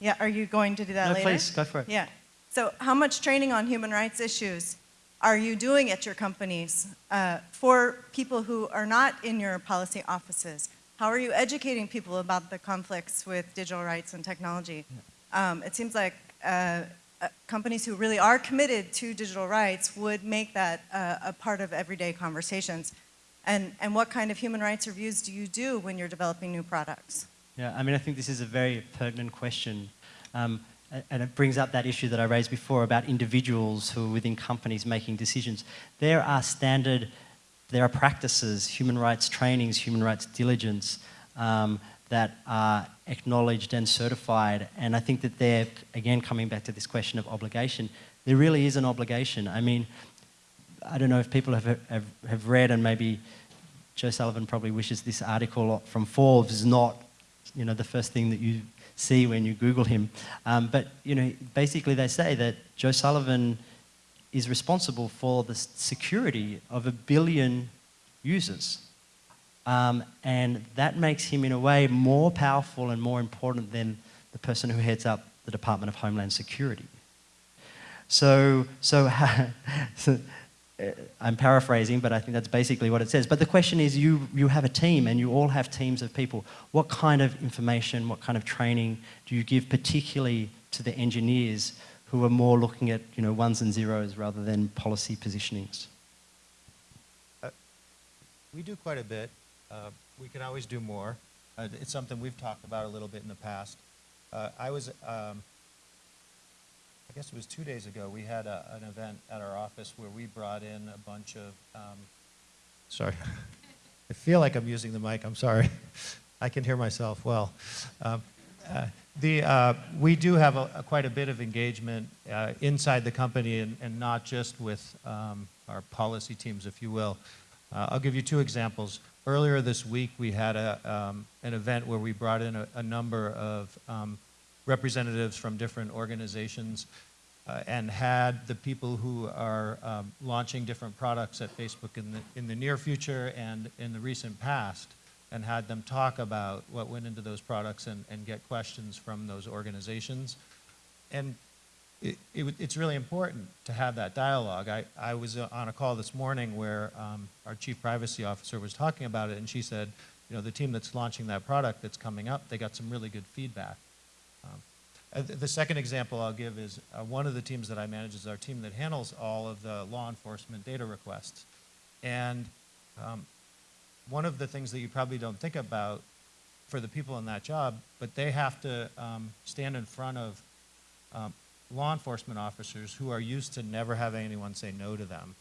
Yeah, are you going to do that No, later? please, go for it. Yeah. So how much training on human rights issues are you doing at your companies uh, for people who are not in your policy offices? How are you educating people about the conflicts with digital rights and technology? Um, it seems like uh, uh, companies who really are committed to digital rights would make that uh, a part of everyday conversations. And, and what kind of human rights reviews do you do when you're developing new products? Yeah, I mean, I think this is a very pertinent question. Um, and it brings up that issue that I raised before about individuals who are within companies making decisions. There are standard, there are practices, human rights trainings, human rights diligence um, that are acknowledged and certified. And I think that they're, again, coming back to this question of obligation, there really is an obligation. I mean, I don't know if people have, have, have read and maybe Joe Sullivan probably wishes this article from Forbes is not, you know, the first thing that you see when you Google him. Um, but, you know, basically they say that Joe Sullivan is responsible for the security of a billion users. Um, and that makes him, in a way, more powerful and more important than the person who heads up the Department of Homeland Security. So, so, so I'm paraphrasing, but I think that's basically what it says. But the question is, you, you have a team and you all have teams of people. What kind of information, what kind of training do you give particularly to the engineers who are more looking at you know, ones and zeros rather than policy positionings? We do quite a bit. Uh, We can always do more. Uh, It's something we've talked about a little bit in the past. Uh, I was, um, I guess it was two days ago, we had a- an event at our office where we brought in a bunch of, um, sorry. I feel like I'm using the mic, I'm sorry. I can hear myself well. Um, uh, The, uh, we do have a, a quite a bit of engagement uh, inside the company and, and not just with um, our policy teams, if you will. Uh, I'll give you two examples. Earlier this week, we had a, um, an event where we brought in a, a number of um, representatives from different organizations uh, and had the people who are um, launching different products at Facebook in the, in the near future and in the recent past and had them talk about what went into those products and, and get questions from those organizations. And it, it, it's really important to have that dialogue. I, I was uh, on a call this morning where um, our chief privacy officer was talking about it, and she said, you know, the team that's launching that product that's coming up, they got some really good feedback. Uh, th- the second example I'll give is uh, one of the teams that I manage is our team that handles all of the law enforcement data requests. And um, one of the things that you probably don't think about for the people in that job, but they have to um, stand in front of um, law enforcement officers who are used to never having anyone say no to them.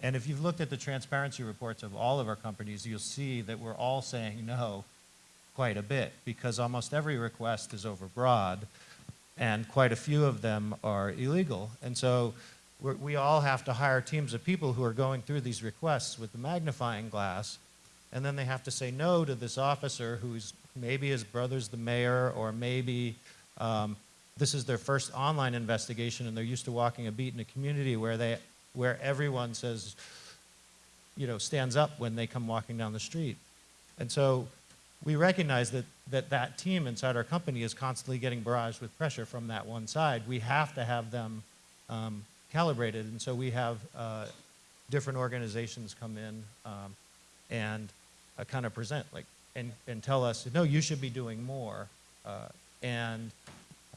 And if you've looked at the transparency reports of all of our companies, you'll see that we're all saying no quite a bit because almost every request is overbroad and quite a few of them are illegal. And so we all have to hire teams of people who are going through these requests with the magnifying glass and then they have to say no to this officer who's maybe his brother's the mayor or maybe um, this is their first online investigation and they're used to walking a beat in a community where they where everyone says you know stands up when they come walking down the street and so we recognize that that, that team inside our company is constantly getting barraged with pressure from that one side. We have to have them um, calibrated and so we have uh, different organizations come in um, and uh, kind of present like and, and tell us no you should be doing more uh, and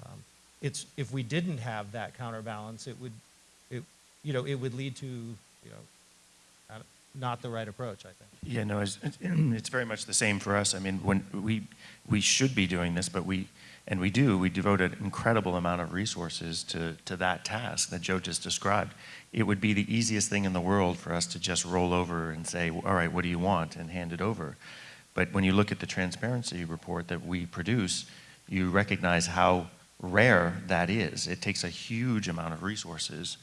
um, it's if we didn't have that counterbalance it would it you know it would lead to you know not the right approach I think Yeah, no, it's, it's very much the same for us. I mean, when we, we should be doing this, but we, and we do, we devote an incredible amount of resources to, to that task that Joe just described. It would be the easiest thing in the world for us to just roll over and say, all right, what do you want, and hand it over. But when you look at the transparency report that we produce, you recognize how rare that is. It takes a huge amount of resources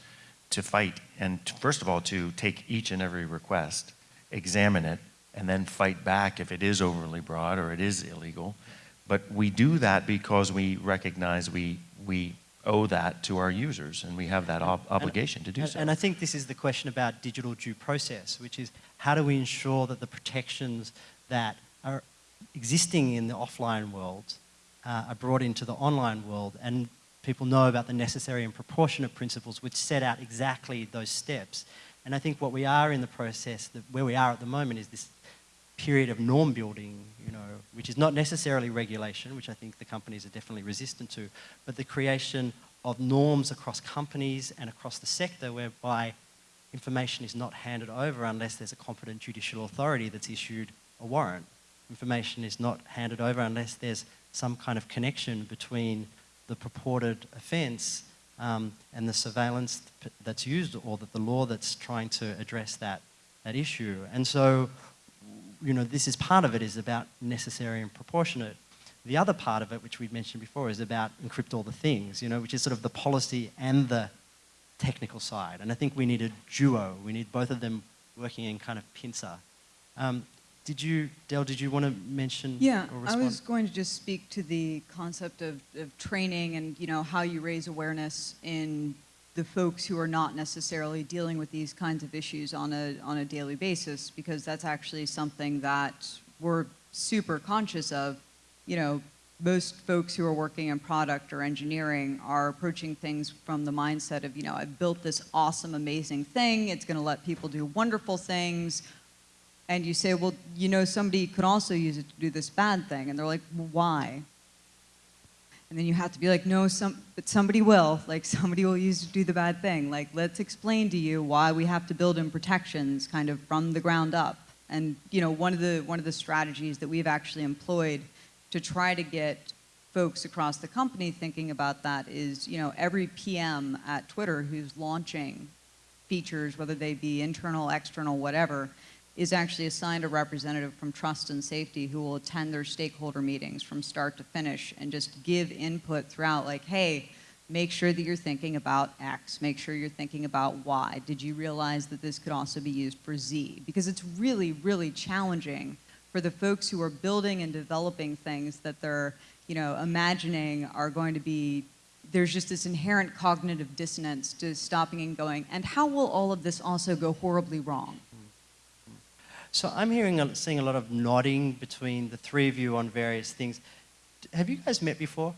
to fight, and to, first of all, to take each and every request, examine it, and then fight back if it is overly broad or it is illegal. But we do that because we recognize we, we owe that to our users, and we have that ob- obligation to do And- so. And I think this is the question about digital due process, which is how do we ensure that the protections that are existing in the offline world uh, are brought into the online world and people know about the necessary and proportionate principles which set out exactly those steps. And I think what we are in the process, that where we are at the moment is this period of norm building, you know, which is not necessarily regulation, which I think the companies are definitely resistant to, but the creation of norms across companies and across the sector whereby information is not handed over unless there's a competent judicial authority that's issued a warrant. Information is not handed over unless there's some kind of connection between the purported offence um, and the surveillance that's used or that the law that's trying to address that, that issue. And so, you know, this is part of it is about necessary and proportionate. The other part of it, which we've mentioned before, is about encrypt all the things, you know, which is sort of the policy and the technical side. And I think we need a duo. We need both of them working in kind of pincer. Um, did you, Del, did you want to mention Yeah, I was going to just speak to the concept of, of training and you know how you raise awareness in the folks who are not necessarily dealing with these kinds of issues on a on a daily basis because that's actually something that we're super conscious of. You know, most folks who are working in product or engineering are approaching things from the mindset of, you know, I've built this awesome, amazing thing. It's going to let people do wonderful things and you say, well, you know, somebody could also use it to do this bad thing. And they're like, well, why? And then you have to be like, no, some, but somebody will. Like, somebody will use to do the bad thing. Like, let's explain to you why we have to build in protections kind of from the ground up. And, you know, one of the, one of the strategies that we've actually employed to try to get folks across the company thinking about that is, you know, every PM at Twitter who's launching features, whether they be internal, external, whatever, is actually assigned a representative from trust and safety who will attend their stakeholder meetings from start to finish and just give input throughout like hey make sure that you're thinking about x make sure you're thinking about y. Did you realize that this could also be used for z? Because it's really really challenging for the folks who are building and developing things that they're you know imagining are going to be there's just this inherent cognitive dissonance to stopping and going and how will all of this also go horribly wrong So I'm hearing, seeing a lot of nodding between the three of you on various things. Have you guys met before?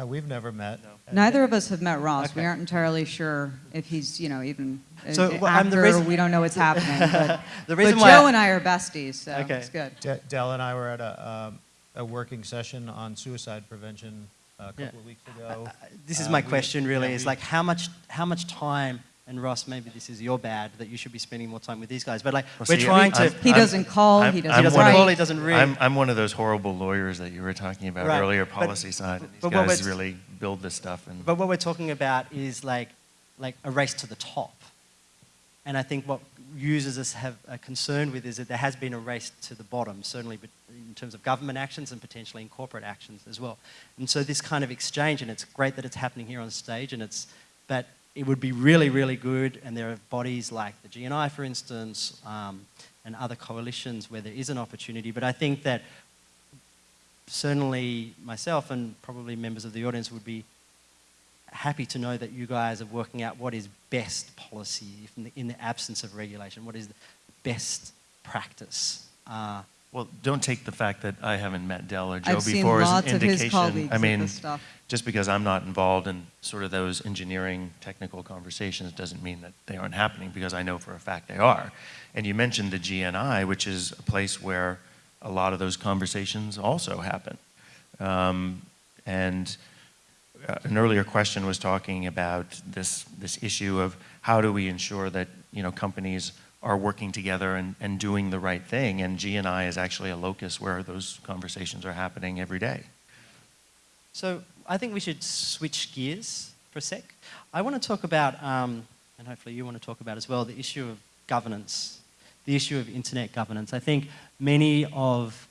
Uh, we've never met. Neither of us have met Ross. We aren't entirely sure if he's, you know, even So, well, I'm the reason- we don't know what's happening. But, The reason but why Joe I- and I are besties, so Okay. it's good. De- Del and I were at a, um, a working session on suicide prevention uh, a couple Yeah. of weeks ago. This is Uh, my we- question really, yeah, is we- like how much, how much time, and Ross, maybe this is your bad, that you should be spending more time with these guys, but like, Well, we're see, trying to, I'm- He I'm- doesn't call, I'm- he I'm doesn't doesn't one of- call, he doesn't read. I'm, I'm one of those horrible lawyers that you were talking about Right, earlier, but- policy side. and These but what guys really build this stuff and. But what we're talking about is like, like a race to the top. And I think what users us have a concern with is that there has been a race to the bottom, certainly in terms of government actions and potentially in corporate actions as well. And so this kind of exchange, and it's great that it's happening here on stage, and it's, but it would be really, really good, and there are bodies like the GNI, for instance, um, and other coalitions where there is an opportunity. But I think that certainly myself and probably members of the audience would be happy to know that you guys are working out what is best policy in the, in the absence of regulation, what is the best practice. Uh, Well, don't take the fact that I haven't met Del or Joe I've before as an indication. I mean, this stuff. just because I'm not involved in sort of those engineering technical conversations doesn't mean that they aren't happening because I know for a fact they are. And you mentioned the GNI, which is a place where a lot of those conversations also happen. Um, and uh, an earlier question was talking about this, this issue of how do we ensure that you know, companies are working together and, and doing the right thing. And GNI is actually a locus where those conversations are happening every day. So I think we should switch gears for a sec. I want to talk about, um, and hopefully you want to talk about as well, the issue of governance, the issue of internet governance. I think many of,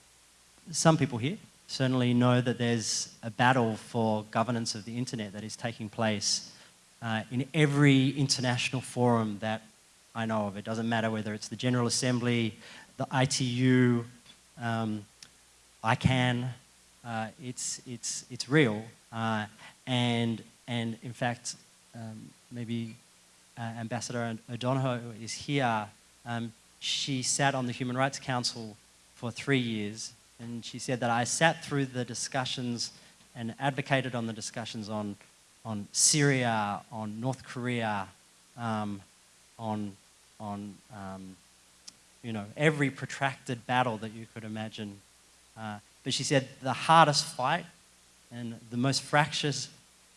some people here certainly know that there's a battle for governance of the internet that is taking place uh, in every international forum that I know of. It doesn't matter whether it's the General Assembly, the ITU, um, ICANN, uh, it's, it's, it's real. Uh, and, and in fact, um, maybe uh, Ambassador O'Donoghue is here. Um, she sat on the Human Rights Council for three years, and she said that I sat through the discussions and advocated on the discussions on, on Syria, on North Korea, um, on, on um, you know, every protracted battle that you could imagine. Uh, but she said the hardest fight and the most fractious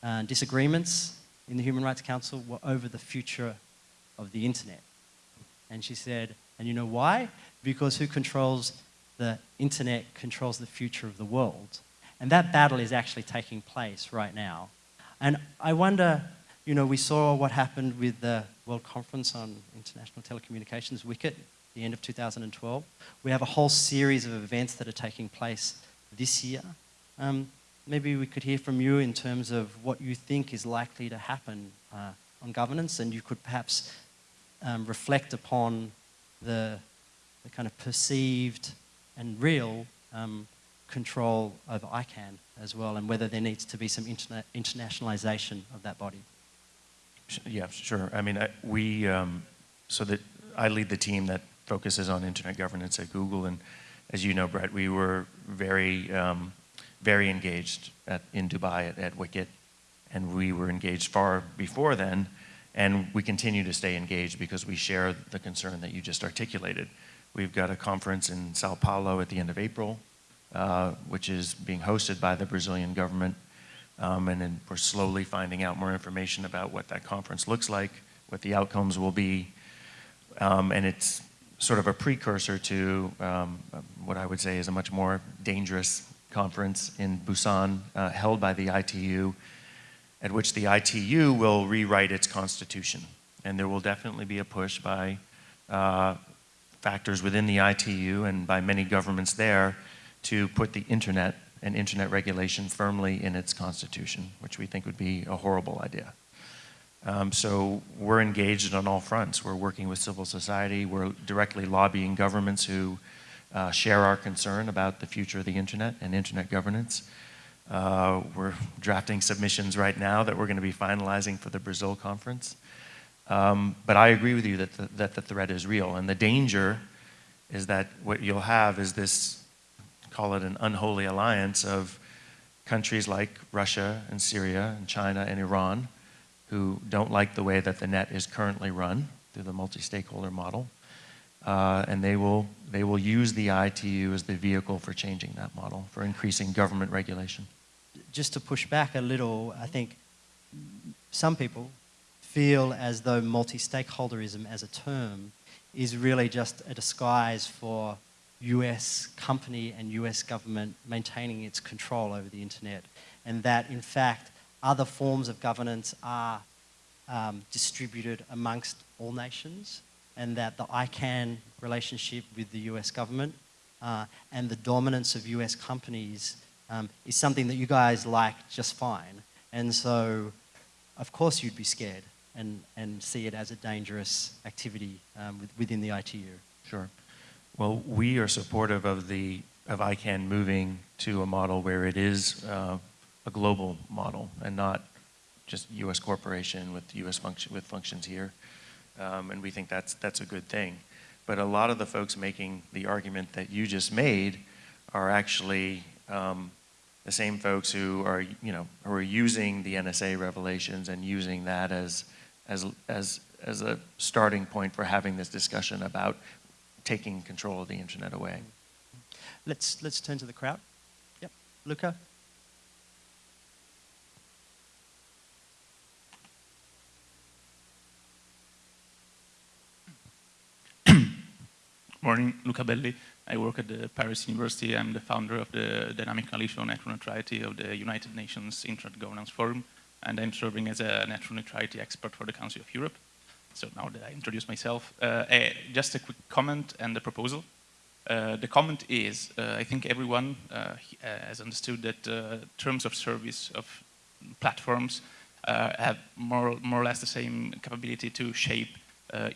uh, disagreements in the Human Rights Council were over the future of the internet. And she said, and you know why? Because who controls the internet controls the future of the world. And that battle is actually taking place right now. And I wonder, you know, we saw what happened with the World Conference on International Telecommunications, WCIT, the end of 2012. We have a whole series of events that are taking place this year. Um, maybe we could hear from you in terms of what you think is likely to happen uh, on governance, and you could perhaps um, reflect upon the, the kind of perceived and real um, control over ICANN as well, and whether there needs to be some interna- internationalization of that body. Yeah, sure. I mean, I, we, um, so that I lead the team that focuses on internet governance at Google, and as you know, Brett, we were very, um, very engaged at, in Dubai at, at WCIT, and we were engaged far before then, and we continue to stay engaged because we share the concern that you just articulated. We've got a conference in Sao Paulo at the end of April, uh, which is being hosted by the Brazilian government. Um, and then we're slowly finding out more information about what that conference looks like, what the outcomes will be. Um, and it's sort of a precursor to um, what I would say is a much more dangerous conference in Busan, uh, held by the ITU, at which the ITU will rewrite its constitution. And there will definitely be a push by uh, factors within the ITU and by many governments there to put the internet and internet regulation firmly in its constitution, which we think would be a horrible idea. Um, so we're engaged on all fronts. We're working with civil society. We're directly lobbying governments who uh, share our concern about the future of the internet and internet governance. Uh, we're drafting submissions right now that we're going to be finalizing for the Brazil conference. Um, but I agree with you that the, that the threat is real. And the danger is that what you'll have is this, call it an unholy alliance of countries like Russia and Syria and China and Iran who don't like the way that the net is currently run through the multi-stakeholder model. Uh, and they will, they will use the ITU as the vehicle for changing that model, for increasing government regulation. Just to push back a little, I think some people feel as though multi-stakeholderism as a term is really just a disguise for US company and US government maintaining its control over the internet. And that, in fact, other forms of governance are um, distributed amongst all nations, and that the ICANN relationship with the US government uh, and the dominance of US companies um, is something that you guys like just fine. And so, of course, you'd be scared and, and see it as a dangerous activity um, with, within the ITU. Sure. Well, we are supportive of the of ICANN moving to a model where it is uh, a global model and not just U.S. corporation with U.S. function with functions here, um, and we think that's that's a good thing. But a lot of the folks making the argument that you just made are actually um, the same folks who are you know who are using the NSA revelations and using that as as as as a starting point for having this discussion about taking control of the internet away. Let's, let's turn to the crowd. Yep, Luca. Morning, Luca Belli. I work at the Paris University. I'm the founder of the Dynamic Coalition on Network Neutrality of the United Nations Internet Governance Forum, and I'm serving as a network neutrality expert for the Council of Europe. So now that I introduced myself, uh, just a quick comment and a proposal. Uh, the comment is, uh, I think everyone uh, has understood that uh, terms of service of platforms uh, have more, more or less the same capability to shape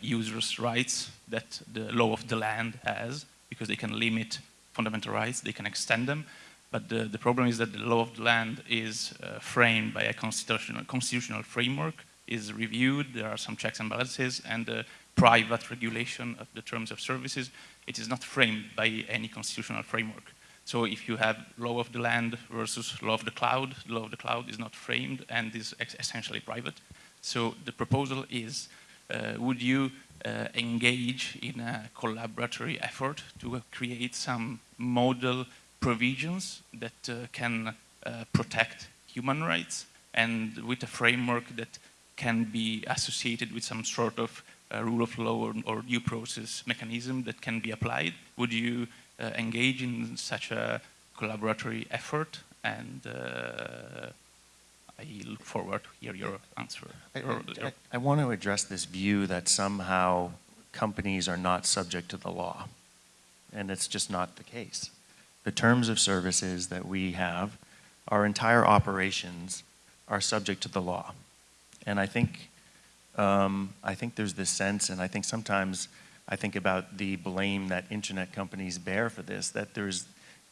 users' rights that the law of the land has, because they can limit fundamental rights, they can extend them. But the, the problem is that the law of the land is framed by a constitutional, constitutional framework, is reviewed, there are some checks and balances, and the private regulation of the terms of services it is not framed by any constitutional framework. So if you have law of the land versus law of the cloud, law of the cloud is not framed and is essentially private. So the proposal is, uh, would you uh, engage in a collaboratory effort to create some model provisions that uh, can uh, protect human rights and with a framework that can be associated with some sort of uh, rule of law or, or, due process mechanism that can be applied? Would you uh, engage in such a collaboratory effort? And uh, I look forward to hear your answer. I, I, I want to address this view that somehow companies are not subject to the law. And it's just not the case. The terms of services that we have, our entire operations are subject to the law. And I think um, I think there's this sense, and I think sometimes I think about the blame that internet companies bear for this, that there's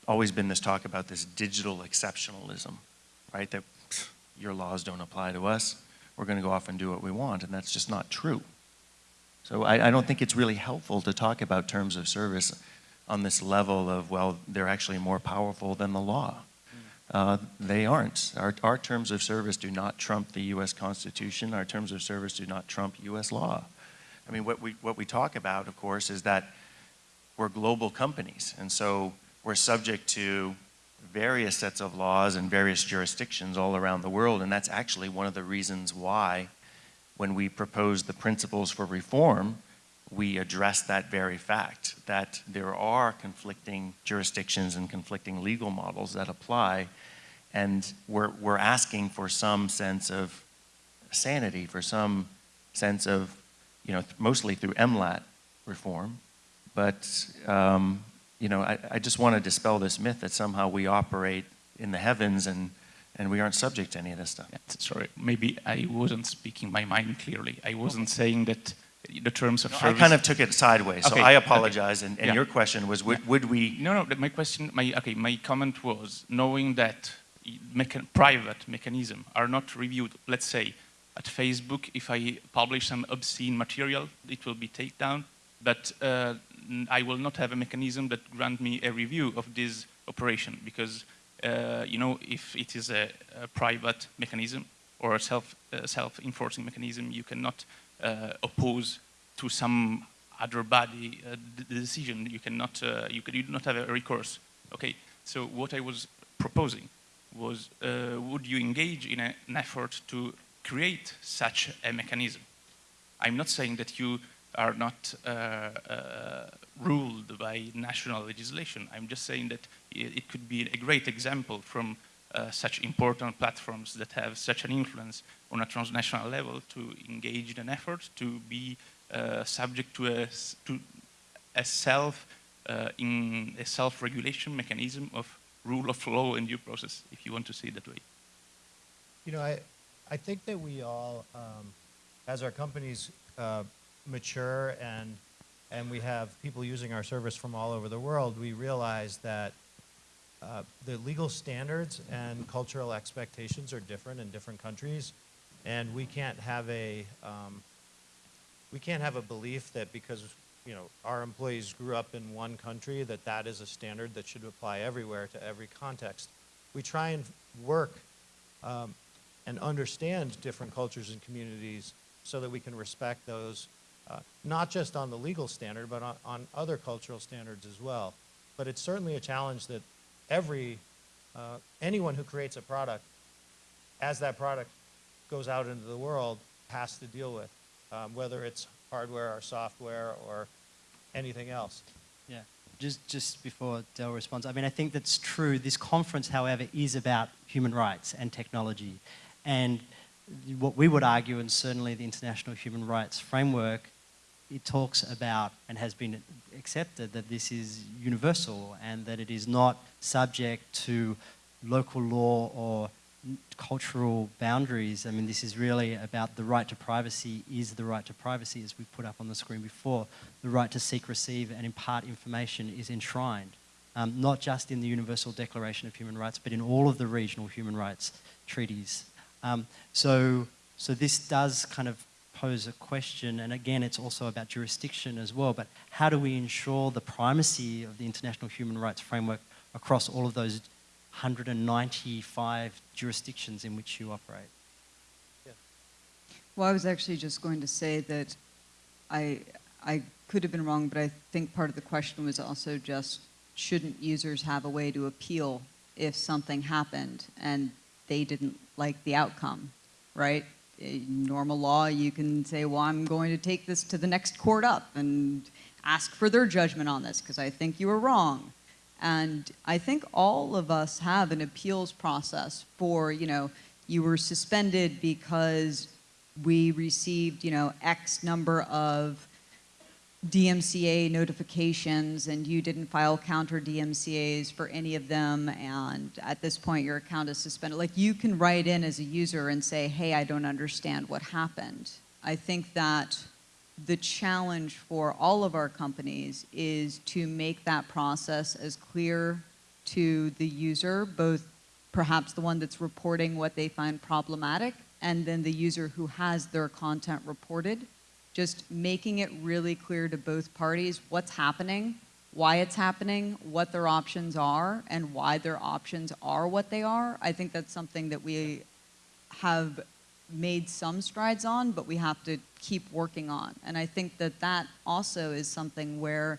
always been this talk about this digital exceptionalism, right? That pff, your laws don't apply to us, we're going to go off and do what we want, and that's just not true. So I, I don't think it's really helpful to talk about terms of service on this level of, well, they're actually more powerful than the law. Uh, they aren't. Our, our terms of service do not trump the U.S. Constitution. Our terms of service do not trump U.S. law. I mean, what we, what we talk about, of course, is that we're global companies, and so we're subject to various sets of laws and various jurisdictions all around the world, and that's actually one of the reasons why when we propose the principles for reform, we address that very fact, that there are conflicting jurisdictions and conflicting legal models that apply, and we're, we're asking for some sense of sanity, for some sense of, you know, mostly through MLAT reform, but, um, you know, I, I just want to dispel this myth that somehow we operate in the heavens and, and we aren't subject to any of this stuff. Sorry, maybe I wasn't speaking my mind clearly. I wasn't saying that the terms of no, service. I kind of took it sideways, okay. so I apologize. Okay. And, and yeah. your question was, would, yeah. would, we? No, no. My question, my okay, my comment was knowing that mecha private mechanism are not reviewed. Let's say at Facebook, if I publish some obscene material, it will be taken down. But uh, I will not have a mechanism that grant me a review of this operation because uh, you know, if it is a, a private mechanism or a self, uh, self-enforcing mechanism, you cannot oppose to some other body uh, the decision. You cannot, uh, you, could, you do not have a recourse. Okay, so what I was proposing was, uh, would you engage in a, an effort to create such a mechanism? I'm not saying that you are not uh, uh, ruled by national legislation. I'm just saying that it, it could be a great example from uh, such important platforms that have such an influence on a transnational level to engage in an effort to be uh, subject to a, to a self uh, in a self-regulation mechanism of rule of law and due process, if you want to say it that way. You know, I, I think that we all, um, as our companies uh, mature and, and we have people using our service from all over the world, we realize that uh, the legal standards and cultural expectations are different in different countries, and we can't have a um, we can't have a belief that because you know our employees grew up in one country that that is a standard that should apply everywhere to every context. We try and work um, and understand different cultures and communities so that we can respect those, uh, not just on the legal standard, but on, on other cultural standards as well. But it's certainly a challenge that every, uh, anyone who creates a product, as that product goes out into the world, has to deal with, um, whether it's hardware or software or anything else. Yeah. Just, just before Del responds, I mean, I think that's true. This conference, however, is about human rights and technology. And what we would argue, and certainly the International Human Rights Framework, it talks about and has been accepted that this is universal and that it is not subject to local law or cultural boundaries. I mean, this is really about the right to privacy is the right to privacy, as we put up on the screen before. The right to seek, receive, and impart information is enshrined, um, not just in the Universal Declaration of Human Rights, but in all of the regional human rights treaties. Um, so, so this does kind of pose a question, and again, it's also about jurisdiction as well, but how do we ensure the primacy of the international human rights framework across all of those 195 jurisdictions in which you operate? Well, I was actually just going to say that I, I could have been wrong, but I think part of the question was also just, shouldn't users have a way to appeal if something happened and they didn't like the outcome, right? Normal law, you can say, well, I'm going to take this to the next court up and ask for their judgment on this because I think you were wrong. And I think all of us have an appeals process for, you know, you were suspended because we received, you know, X number of DMCA notifications and you didn't file counter DMCAs for any of them and at this point your account is suspended. Like you can write in as a user and say, hey, I don't understand what happened. I think that the challenge for all of our companies is to make that process as clear to the user, both perhaps the one that's reporting what they find problematic and then the user who has their content reported just making it really clear to both parties what's happening, why it's happening, what their options are, and why their options are what they are. I think that's something that we have made some strides on, but we have to keep working on. And I think that that also is something where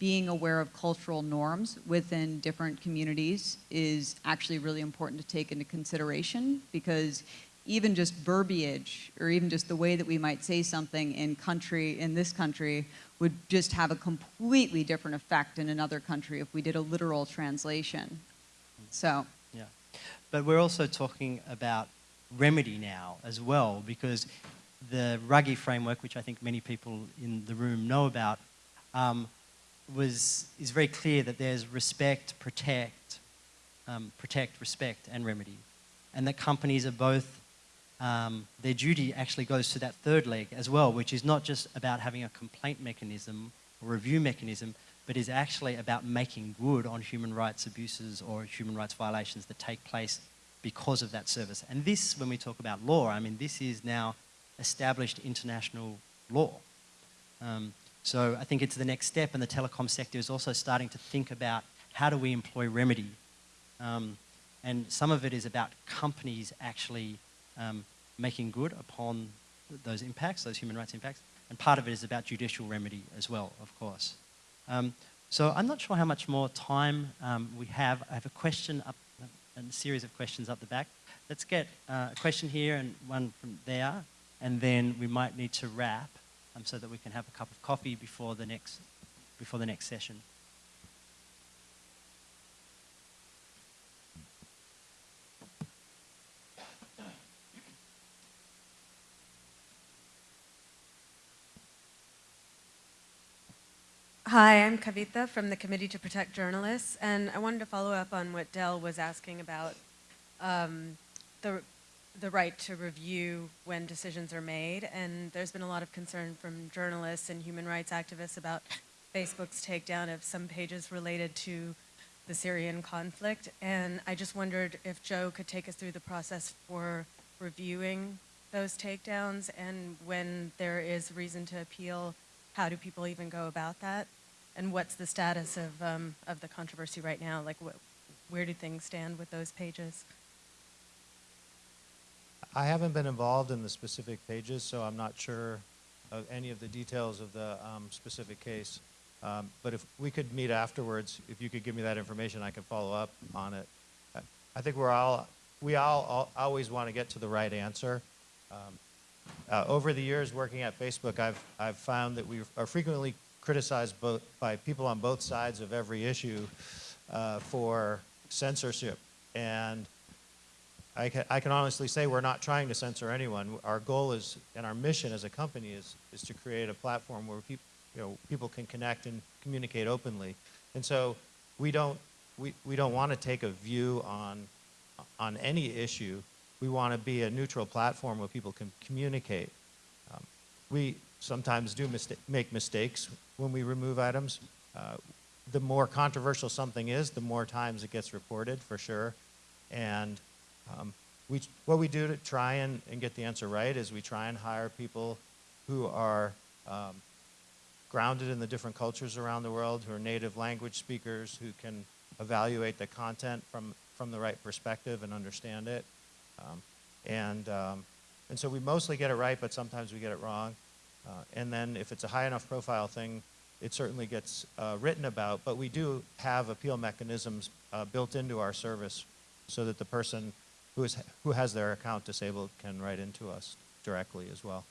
being aware of cultural norms within different communities is actually really important to take into consideration because even just verbiage or even just the way that we might say something in country in this country would just have a completely different effect in another country if we did a literal translation. So. Yeah, but we're also talking about remedy now as well because the Ruggie framework, which I think many people in the room know about, um, was is very clear that there's respect, protect, um, protect, respect, and remedy, and that companies are both um, their duty actually goes to that third leg as well, which is not just about having a complaint mechanism or review mechanism, but is actually about making good on human rights abuses or human rights violations that take place because of that service. And this, when we talk about law, I mean, this is now established international law. Um, so I think it's the next step, and the telecom sector is also starting to think about how do we employ remedy. Um, and some of it is about companies actually um, making good upon those impacts, those human rights impacts, and part of it is about judicial remedy as well, of course. Um, so I'm not sure how much more time um, we have. I have a question up, a series of questions up the back. Let's get uh, a question here and one from there, and then we might need to wrap um, so that we can have a cup of coffee before the next, before the next session. Hi, I'm Kavita from the Committee to Protect Journalists, and I wanted to follow up on what Del was asking about um, the, the right to review when decisions are made. And there's been a lot of concern from journalists and human rights activists about Facebook's takedown of some pages related to the Syrian conflict. And I just wondered if Joe could take us through the process for reviewing those takedowns and when there is reason to appeal, how do people even go about that? And what's the status of, um, of the controversy right now? Like, wh where do things stand with those pages? I haven't been involved in the specific pages, so I'm not sure of any of the details of the um, specific case. Um, but if we could meet afterwards, if you could give me that information, I can follow up on it. I- I think we're all, we all, all always want to get to the right answer. Um, uh, over the years working at Facebook, I've, I've found that we are frequently criticized both by people on both sides of every issue uh, for censorship. And I can, I can honestly say we're not trying to censor anyone. Our goal is, and our mission as a company is, is to create a platform where people, you know, people can connect and communicate openly. And so we don't, we, we don't want to take a view on, on any issue. We want to be a neutral platform where people can communicate. Um, we sometimes do make mistakes when we remove items. Uh, the more controversial something is, the more times it gets reported, for sure. And um, we, what we do to try and, and get the answer right is we try and hire people who are um, grounded in the different cultures around the world, who are native language speakers, who can evaluate the content from, from the right perspective and understand it. Um, and, um, and so we mostly get it right, but sometimes we get it wrong. Uh, and then if it's a high enough profile thing, it certainly gets uh, written about, but we do have appeal mechanisms uh, built into our service so that the person who, is, who has their account disabled can write into us directly as well.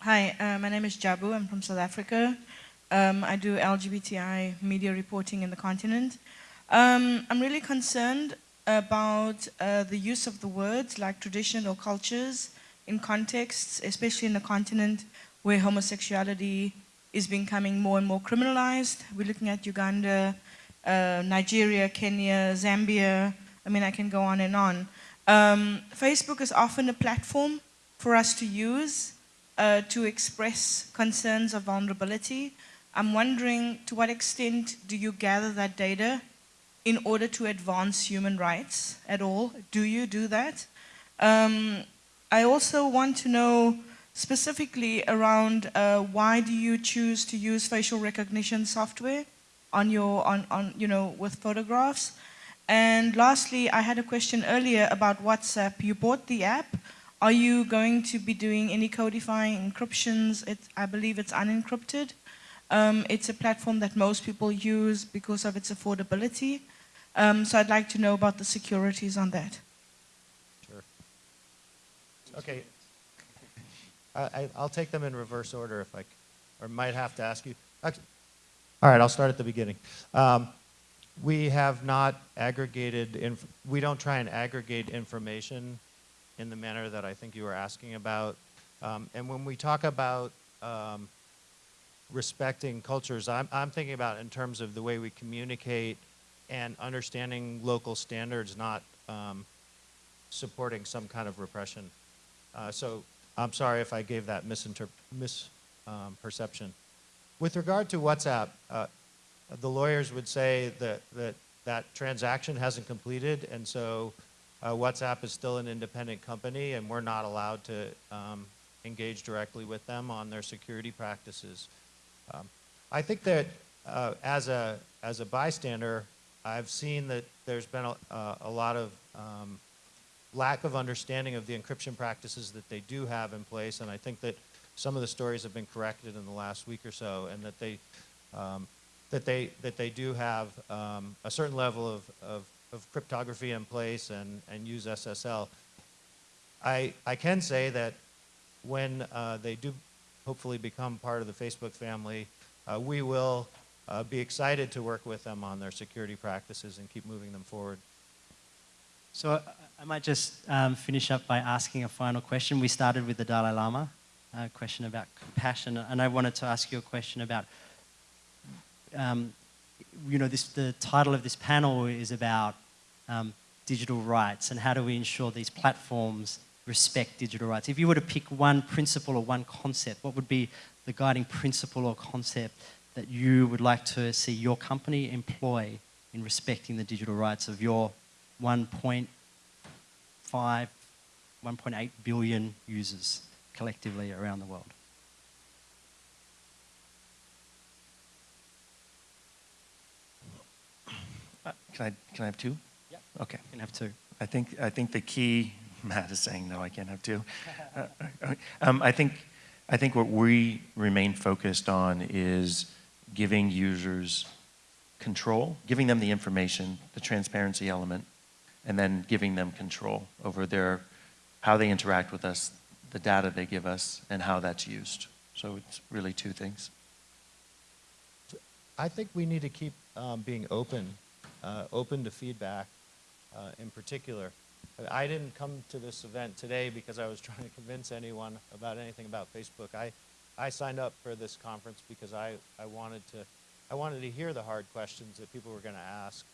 Hi, uh, my name is Jabu. I'm from South Africa. Um, I do LGBTI media reporting in the continent. Um, I'm really concerned about uh, the use of the words like tradition or cultures in contexts, especially in the continent where homosexuality is becoming more and more criminalized. We're looking at Uganda, uh, Nigeria, Kenya, Zambia. I mean, I can go on and on. Um, Facebook is often a platform for us to use uh, to express concerns of vulnerability. I'm wondering to what extent do you gather that data in order to advance human rights at all? Do you do that? Um, I also want to know specifically around uh, why do you choose to use facial recognition software on your, on, on, you know, with photographs? And lastly, I had a question earlier about WhatsApp. You bought the app. Are you going to be doing any codifying encryptions? It, I believe it's unencrypted. Um, it's a platform that most people use because of its affordability. Um, so I'd like to know about the securities on that. Sure. Okay. I, will take them in reverse order if I, or might have to ask you. All right, I'll start at the beginning. Um, we have not aggregated, we don't try and aggregate information in the manner that I think you were asking about. Um, and when we talk about um, respecting cultures, I'm, I'm thinking about in terms of the way we communicate and understanding local standards, not um, supporting some kind of repression. Uh, so I'm sorry if I gave that misperception. Um, With regard to WhatsApp, uh, the lawyers would say that, that that transaction hasn't completed, and so uh, WhatsApp is still an independent company, and we're not allowed to um, engage directly with them on their security practices. Um, I think that uh, as a as a bystander, I've seen that there's been a, uh, a lot of um, lack of understanding of the encryption practices that they do have in place, and I think that some of the stories have been corrected in the last week or so, and that they um, that they that they do have um, a certain level of, of, of cryptography in place and and use SSL. I I can say that when uh, they do hopefully become part of the Facebook family, uh, we will uh, be excited to work with them on their security practices and keep moving them forward. So I- I might just um, finish up by asking a final question. We started with the Dalai Lama, a question about compassion, and I wanted to ask you a question about, um, you know, this, the title of this panel is about um, digital rights and how do we ensure these platforms respect digital rights. If you were to pick one principle or one concept, what would be the guiding principle or concept that you would like to see your company employ in respecting the digital rights of your 1.5, 1.8 billion users collectively around the world? Uh, Can I, can I have two? Yeah. Okay. You can have two. I think, I think the key, Matt is saying, no, I can't have two. Uh, uh, um, I think, I think what we remain focused on is giving users control, giving them the information, the transparency element, and then giving them control over their, how they interact with us, the data they give us, and how that's used. So it's really two things. I think we need to keep um, being open, uh, open to feedback uh, in particular. I didn't come to this event today because I was trying to convince anyone about anything about Facebook. I, I signed up for this conference because I, I wanted to I wanted to hear the hard questions that people were going to ask,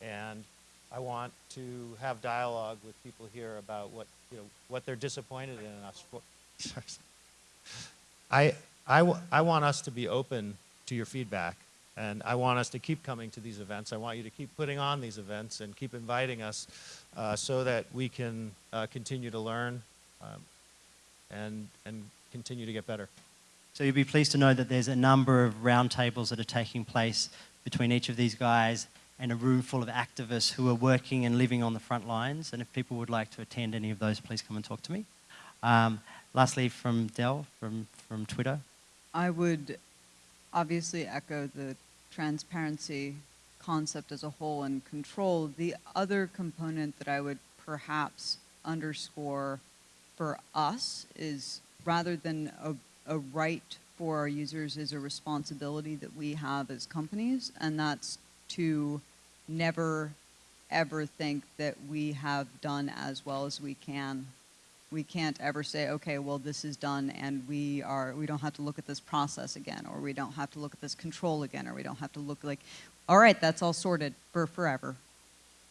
and I want to have dialogue with people here about what you know what they're disappointed in us for. I, I, want us to be open to your feedback, and I want us to keep coming to these events. I want you to keep putting on these events and keep inviting us uh, so that we can uh, continue to learn um, and, and continue to get better. So you'll be pleased to know that there's a number of roundtables that are taking place between each of these guys and a room full of activists who are working and living on the front lines. And if people would like to attend any of those, please come and talk to me. Um, lastly, from Del, from, from Twitter. I would obviously echo the transparency concept as a whole and control. The other component that I would perhaps underscore for us is rather than a, a right for our users is a responsibility that we have as companies, and that's to never ever think that we have done as well as we can we can't ever say, okay, well, this is done and we are, we don't have to look at this process again, or we don't have to look at this control again, or we don't have to look like, all right, that's all sorted for forever,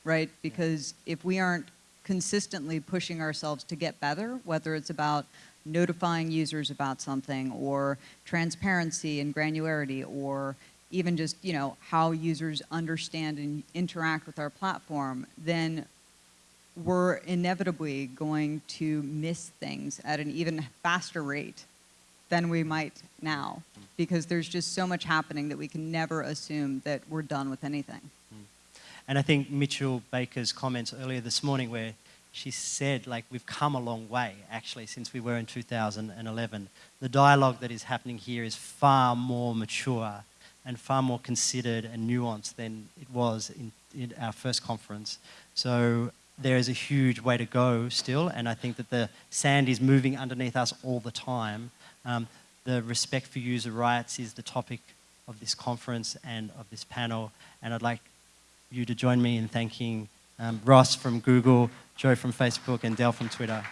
right? Because if we aren't consistently pushing ourselves to get better, whether it's about notifying users about something or transparency and granularity or even just, you know, how users understand and interact with our platform, then we're inevitably going to miss things at an even faster rate than we might now because there's just so much happening that we can never assume that we're done with anything. Hmm. And I think Mitchell Baker's comments earlier this morning where she said like we've come a long way actually since we were in 2011. The dialogue that is happening here is far more mature and far more considered and nuanced than it was in, in our first conference. So there is a huge way to go still, and I think that the sand is moving underneath us all the time. Um, the respect for user rights is the topic of this conference and of this panel, and I'd like you to join me in thanking um, Ross from Google, Joe from Facebook, and Del from Twitter.